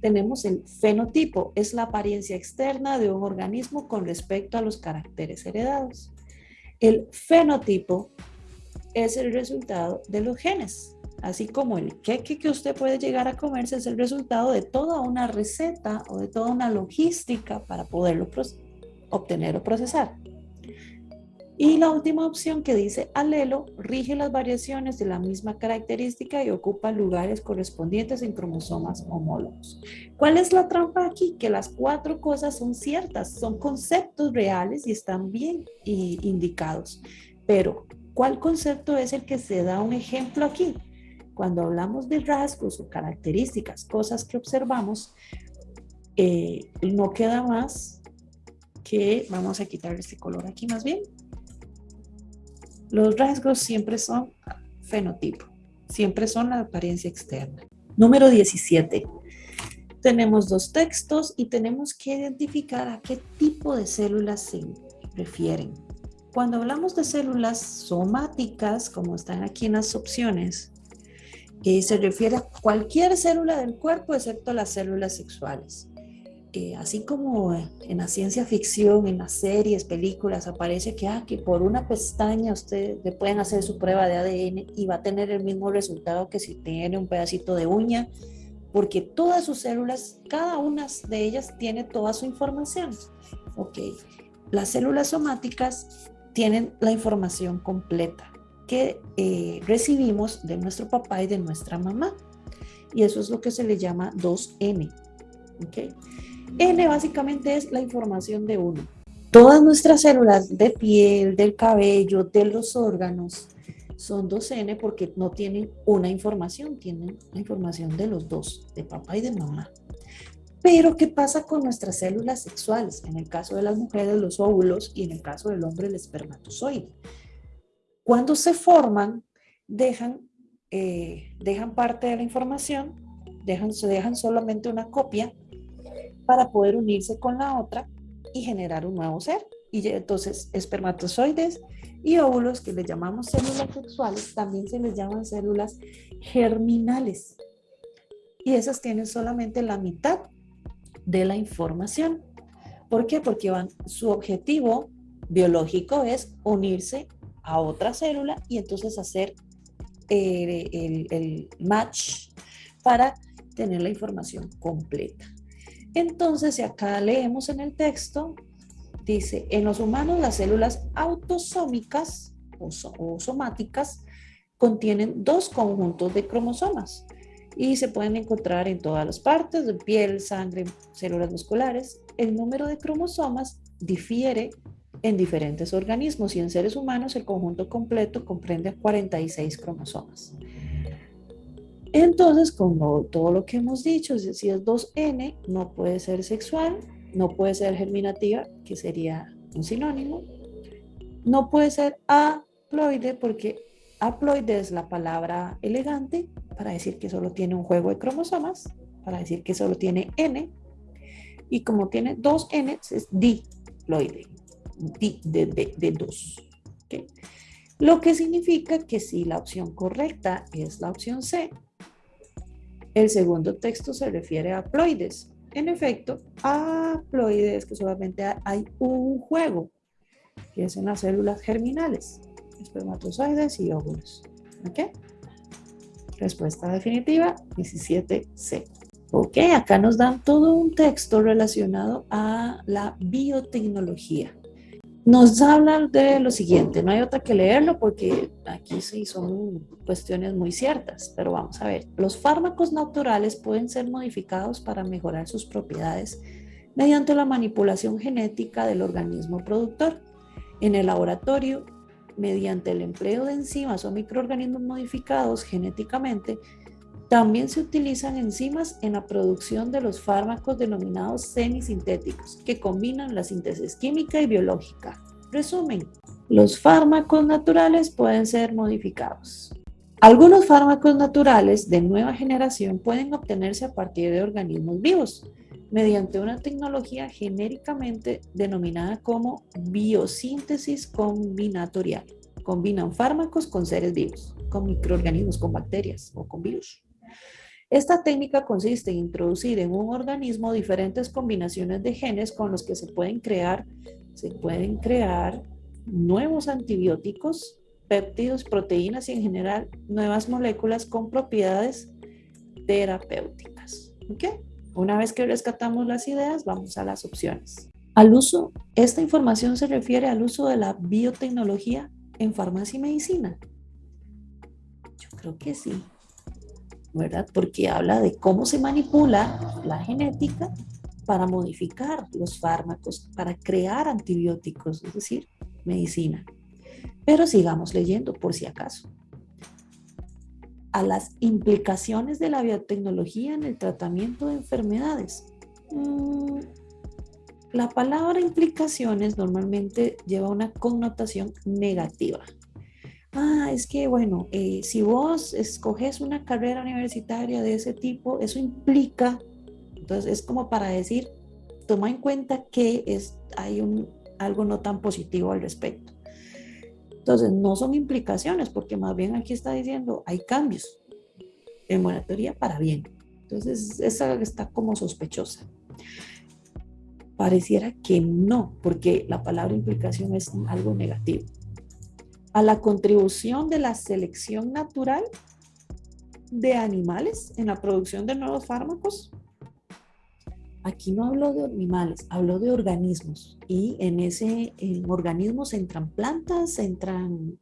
Tenemos el fenotipo, es la apariencia externa de un organismo con respecto a los caracteres heredados. El fenotipo es el resultado de los genes. Así como el queque que usted puede llegar a comerse es el resultado de toda una receta o de toda una logística para poderlo obtener o procesar. Y la última opción que dice alelo rige las variaciones de la misma característica y ocupa lugares correspondientes en cromosomas homólogos. ¿Cuál es la trampa aquí? Que las cuatro cosas son ciertas, son conceptos reales y están bien indicados. Pero ¿Cuál concepto es el que se da un ejemplo aquí? Cuando hablamos de rasgos o características, cosas que observamos, eh, no queda más que, vamos a quitar este color aquí más bien. Los rasgos siempre son fenotipo, siempre son la apariencia externa. Número 17. Tenemos dos textos y tenemos que identificar a qué tipo de células se refieren. Cuando hablamos de células somáticas, como están aquí en las opciones, eh, se refiere a cualquier célula del cuerpo excepto las células sexuales. Eh, así como en la ciencia ficción, en las series, películas, aparece que, ah, que por una pestaña usted le pueden hacer su prueba de ADN y va a tener el mismo resultado que si tiene un pedacito de uña, porque todas sus células, cada una de ellas tiene toda su información. Ok, las células somáticas tienen la información completa que eh, recibimos de nuestro papá y de nuestra mamá. Y eso es lo que se le llama 2N. ¿okay? N básicamente es la información de uno. Todas nuestras células de piel, del cabello, de los órganos, son 2N porque no tienen una información, tienen la información de los dos, de papá y de mamá. Pero, ¿qué pasa con nuestras células sexuales? En el caso de las mujeres, los óvulos y en el caso del hombre, el espermatozoide. Cuando se forman, dejan, eh, dejan parte de la información, dejan, dejan solamente una copia para poder unirse con la otra y generar un nuevo ser. Y entonces, espermatozoides y óvulos, que les llamamos células sexuales, también se les llaman células germinales. Y esas tienen solamente la mitad de la información. ¿Por qué? Porque van, su objetivo biológico es unirse a otra célula y entonces hacer eh, el, match para tener la información completa. Entonces, si acá leemos en el texto, dice, en los humanos las células autosómicas o, o somáticas contienen dos conjuntos de cromosomas y se pueden encontrar en todas las partes, de piel, sangre, células musculares. El número de cromosomas difiere en diferentes organismos y en seres humanos el conjunto completo comprende 46 cromosomas. Entonces, como todo lo que hemos dicho, si es 2N, no puede ser sexual, no puede ser germinativa, que sería un sinónimo, no puede ser haploide porque haploide es la palabra elegante para decir que solo tiene un juego de cromosomas, para decir que solo tiene N, y como tiene dos N, es diploide, de, de, dos. Lo que significa que si la opción correcta es la opción C, el segundo texto se refiere a haploides. En efecto, haploides que solamente hay un juego, que es en las células germinales, espermatozoides y óvulos. Respuesta definitiva, 17C. Ok, acá nos dan todo un texto relacionado a la biotecnología. Nos hablan de lo siguiente, no hay otra que leerlo porque aquí sí son cuestiones muy ciertas, pero vamos a ver. Los fármacos naturales pueden ser modificados para mejorar sus propiedades mediante la manipulación genética del organismo productor. En el laboratorio, mediante el empleo de enzimas o microorganismos modificados genéticamente, también se utilizan enzimas en la producción de los fármacos denominados semisintéticos, que combinan la síntesis química y biológica. Resumen, los fármacos naturales pueden ser modificados. Algunos fármacos naturales de nueva generación pueden obtenerse a partir de organismos vivos, mediante una tecnología genéricamente denominada como biosíntesis combinatorial. Combinan fármacos con seres vivos, con microorganismos, con bacterias o con virus. Esta técnica consiste en introducir en un organismo diferentes combinaciones de genes con los que se pueden crear, se pueden crear nuevos antibióticos, péptidos, proteínas y en general nuevas moléculas con propiedades terapéuticas. Una vez que rescatamos las ideas, vamos a las opciones. Al uso, esta información se refiere al uso de la biotecnología en farmacia y medicina. Yo creo que sí. ¿Verdad? Porque habla de cómo se manipula la genética para modificar los fármacos, para crear antibióticos, es decir, medicina. Pero sigamos leyendo por si acaso. A las implicaciones de la biotecnología en el tratamiento de enfermedades. Mm, la palabra implicaciones normalmente lleva una connotación negativa ah, es que bueno, eh, si vos escoges una carrera universitaria de ese tipo, eso implica, entonces es como para decir, toma en cuenta que es, hay un, algo no tan positivo al respecto. Entonces, no son implicaciones, porque más bien aquí está diciendo, hay cambios en teoría para bien. Entonces, esa está como sospechosa. Pareciera que no, porque la palabra implicación es algo negativo a la contribución de la selección natural de animales en la producción de nuevos fármacos. Aquí no hablo de animales, hablo de organismos. Y en ese en organismos entran plantas, entran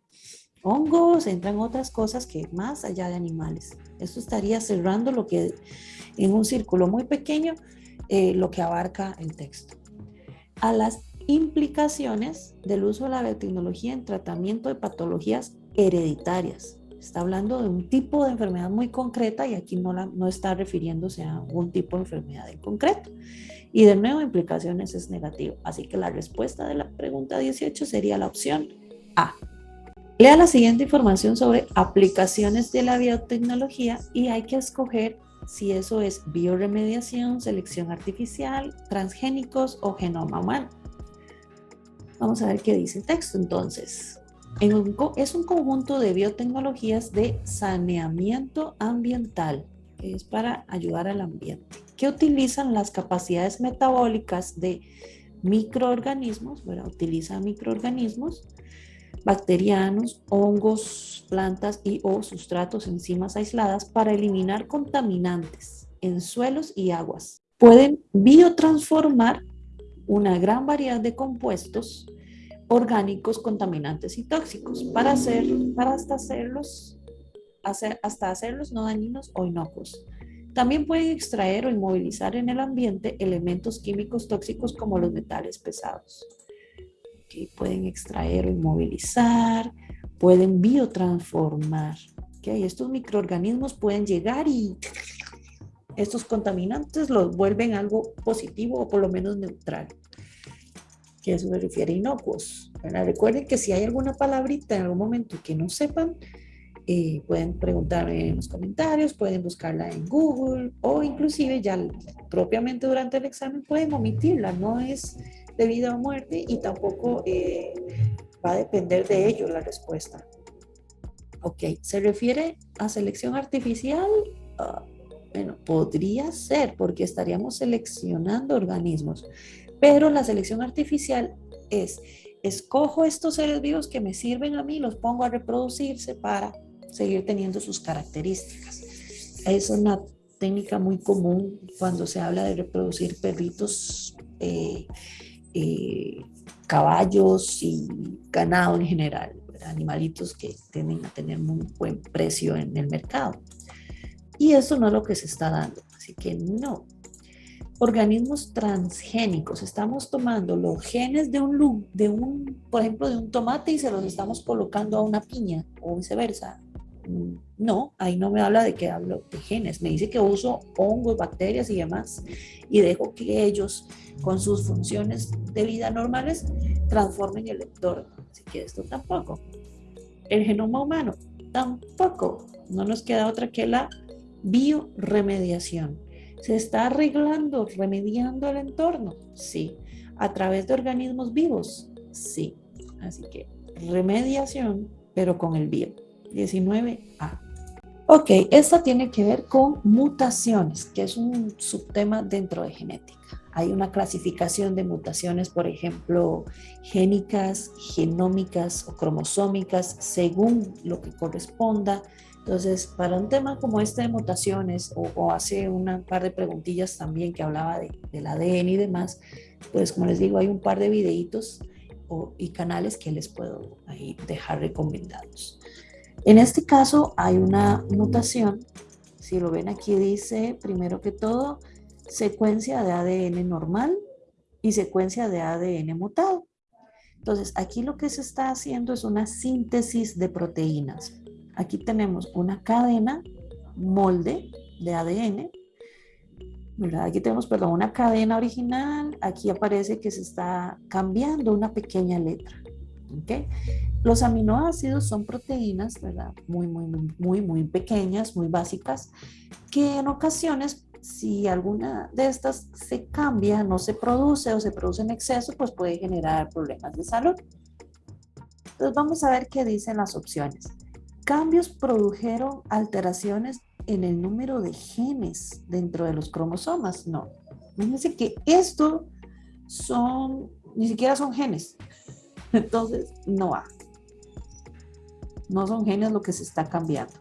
hongos, entran otras cosas que más allá de animales. Esto estaría cerrando lo que en un círculo muy pequeño, eh, lo que abarca el texto. A las implicaciones del uso de la biotecnología en tratamiento de patologías hereditarias. Está hablando de un tipo de enfermedad muy concreta y aquí no, la, no está refiriéndose a un tipo de enfermedad en concreto. Y de nuevo, implicaciones es negativo. Así que la respuesta de la pregunta 18 sería la opción A. Lea la siguiente información sobre aplicaciones de la biotecnología y hay que escoger si eso es bioremediación, selección artificial, transgénicos o genoma humano. Vamos a ver qué dice el texto entonces. es un conjunto de biotecnologías de saneamiento ambiental, que es para ayudar al ambiente, que utilizan las capacidades metabólicas de microorganismos, bueno, utiliza microorganismos bacterianos, hongos, plantas y o sustratos, enzimas aisladas para eliminar contaminantes en suelos y aguas. Pueden biotransformar una gran variedad de compuestos orgánicos, contaminantes y tóxicos para, hacer, para hasta, hacerlos, hacer, hasta hacerlos no dañinos o inocuos. También pueden extraer o inmovilizar en el ambiente elementos químicos tóxicos como los metales pesados. Okay, pueden extraer o inmovilizar, pueden biotransformar. Okay, estos microorganismos pueden llegar y estos contaminantes los vuelven algo positivo o por lo menos neutral. Que eso se refiere a inocuos. Recuerden que si hay alguna palabrita en algún momento que no sepan, eh, pueden preguntarme en los comentarios, pueden buscarla en Google o inclusive ya propiamente durante el examen pueden omitirla. No es de vida o muerte y tampoco eh, va a depender de ello la respuesta. Ok, ¿se refiere a selección artificial? Ah, bueno, podría ser porque estaríamos seleccionando organismos, pero la selección artificial es, escojo estos seres vivos que me sirven a mí, los pongo a reproducirse para seguir teniendo sus características. Es una técnica muy común cuando se habla de reproducir perritos, eh, eh, caballos y ganado en general, animalitos que tienden a tener muy buen precio en el mercado. Y eso no es lo que se está dando, así que no. Organismos transgénicos, estamos tomando los genes de un, de un, por ejemplo, de un tomate y se los estamos colocando a una piña o viceversa. No, ahí no me habla de que hablo de genes, me dice que uso hongos, bacterias y demás y dejo que ellos con sus funciones de vida normales transformen el entorno. Así que esto tampoco. El genoma humano tampoco. No nos queda otra que la bioremediación. ¿Se está arreglando, remediando el entorno? Sí. ¿A través de organismos vivos? Sí. Así que remediación, pero con el bio. 19A. Ok, esta tiene que ver con mutaciones, que es un subtema dentro de genética. Hay una clasificación de mutaciones, por ejemplo, génicas, genómicas o cromosómicas, según lo que corresponda. Entonces, para un tema como este de mutaciones, o, hace un par de preguntillas también que hablaba de, del ADN y demás, pues como les digo, hay un par de videitos y canales que les puedo ahí dejar recomendados. En este caso hay una mutación, si lo ven aquí dice, primero que todo, secuencia de ADN normal y secuencia de ADN mutado. Entonces, aquí lo que se está haciendo es una síntesis de proteínas. Aquí tenemos una cadena molde de ADN. Aquí tenemos, perdón, una cadena original. Aquí aparece que se está cambiando una pequeña letra. ¿okay? Los aminoácidos son proteínas, ¿verdad? Muy, muy, muy, muy pequeñas, muy básicas, que en ocasiones, si alguna de estas se cambia, no se produce o se produce en exceso, pues puede generar problemas de salud. Entonces vamos a ver qué dicen las opciones. Cambios produjeron alteraciones en el número de genes dentro de los cromosomas. No. Fíjense que esto son, ni siquiera son genes. Entonces, no va. No son genes lo que se está cambiando.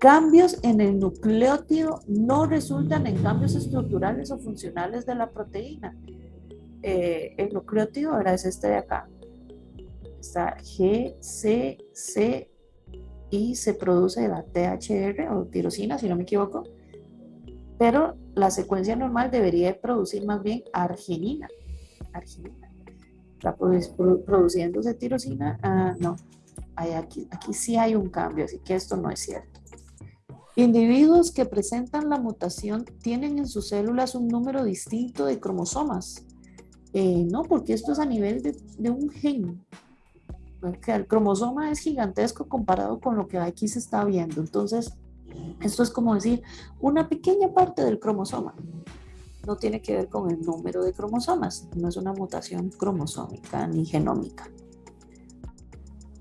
Cambios en el nucleótido no resultan en cambios estructurales o funcionales de la proteína. Eh, el nucleótido ahora es este de acá. Está G, C, C y se produce la THR o tirosina, si no me equivoco. Pero la secuencia normal debería producir más bien arginina. Arginina. Está produciéndose tirosina. Ah, no, aquí, aquí sí hay un cambio, así que esto no es cierto. Individuos que presentan la mutación tienen en sus células un número distinto de cromosomas. Eh, no, porque esto es a nivel de, un gen. el cromosoma es gigantesco comparado con lo que aquí se está viendo. Entonces, esto es como decir una pequeña parte del cromosoma. No tiene que ver con el número de cromosomas. No es una mutación cromosómica ni genómica.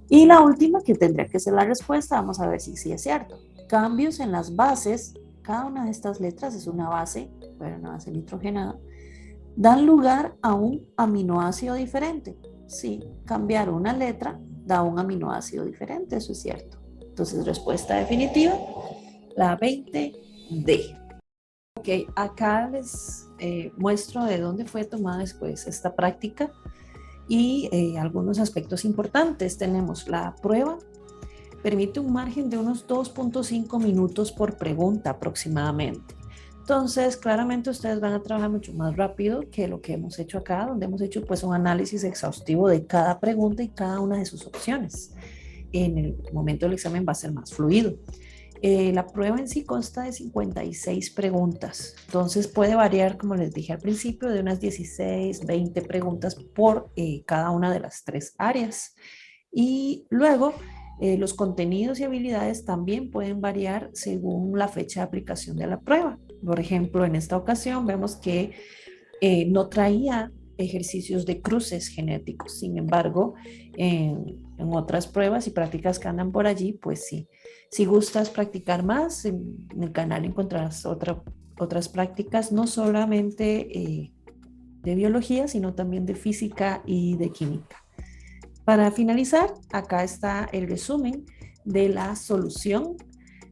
Y la última, que tendría que ser la respuesta, vamos a ver si sí es cierto. Cambios en las bases, cada una de estas letras es una base, pero una base nitrogenada, dan lugar a un aminoácido diferente. Sí, cambiar una letra da un aminoácido diferente, eso es cierto. Entonces, respuesta definitiva, la 20D. Ok, acá les eh, muestro de dónde fue tomada después esta práctica y eh, algunos aspectos importantes. Tenemos la prueba, permite un margen de unos 2.5 minutos por pregunta aproximadamente. Entonces, claramente ustedes van a trabajar mucho más rápido que lo que hemos hecho acá, donde hemos hecho pues un análisis exhaustivo de cada pregunta y cada una de sus opciones. En el momento del examen va a ser más fluido. Eh, la prueba en sí consta de 56 preguntas, entonces puede variar, como les dije al principio, de unas 16, 20 preguntas por eh, cada una de las tres áreas. Y luego, eh, los contenidos y habilidades también pueden variar según la fecha de aplicación de la prueba. Por ejemplo, en esta ocasión vemos que no traía ejercicios de cruces genéticos. Sin embargo, en, otras pruebas y prácticas que andan por allí, pues sí. Si gustas practicar más, en, el canal encontrarás otra, otras prácticas, no solamente eh, de biología, sino también de física y de química. Para finalizar, acá está el resumen de la solución,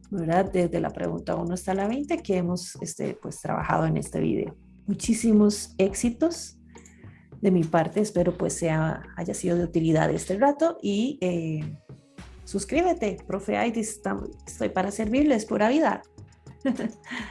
¿verdad? Desde la pregunta 1 hasta la 20 que hemos este, pues, trabajado en este video. Muchísimos éxitos de mi parte, espero pues sea, haya sido de utilidad este rato y eh, suscríbete, profe Aidis, estoy para servirles, pura vida.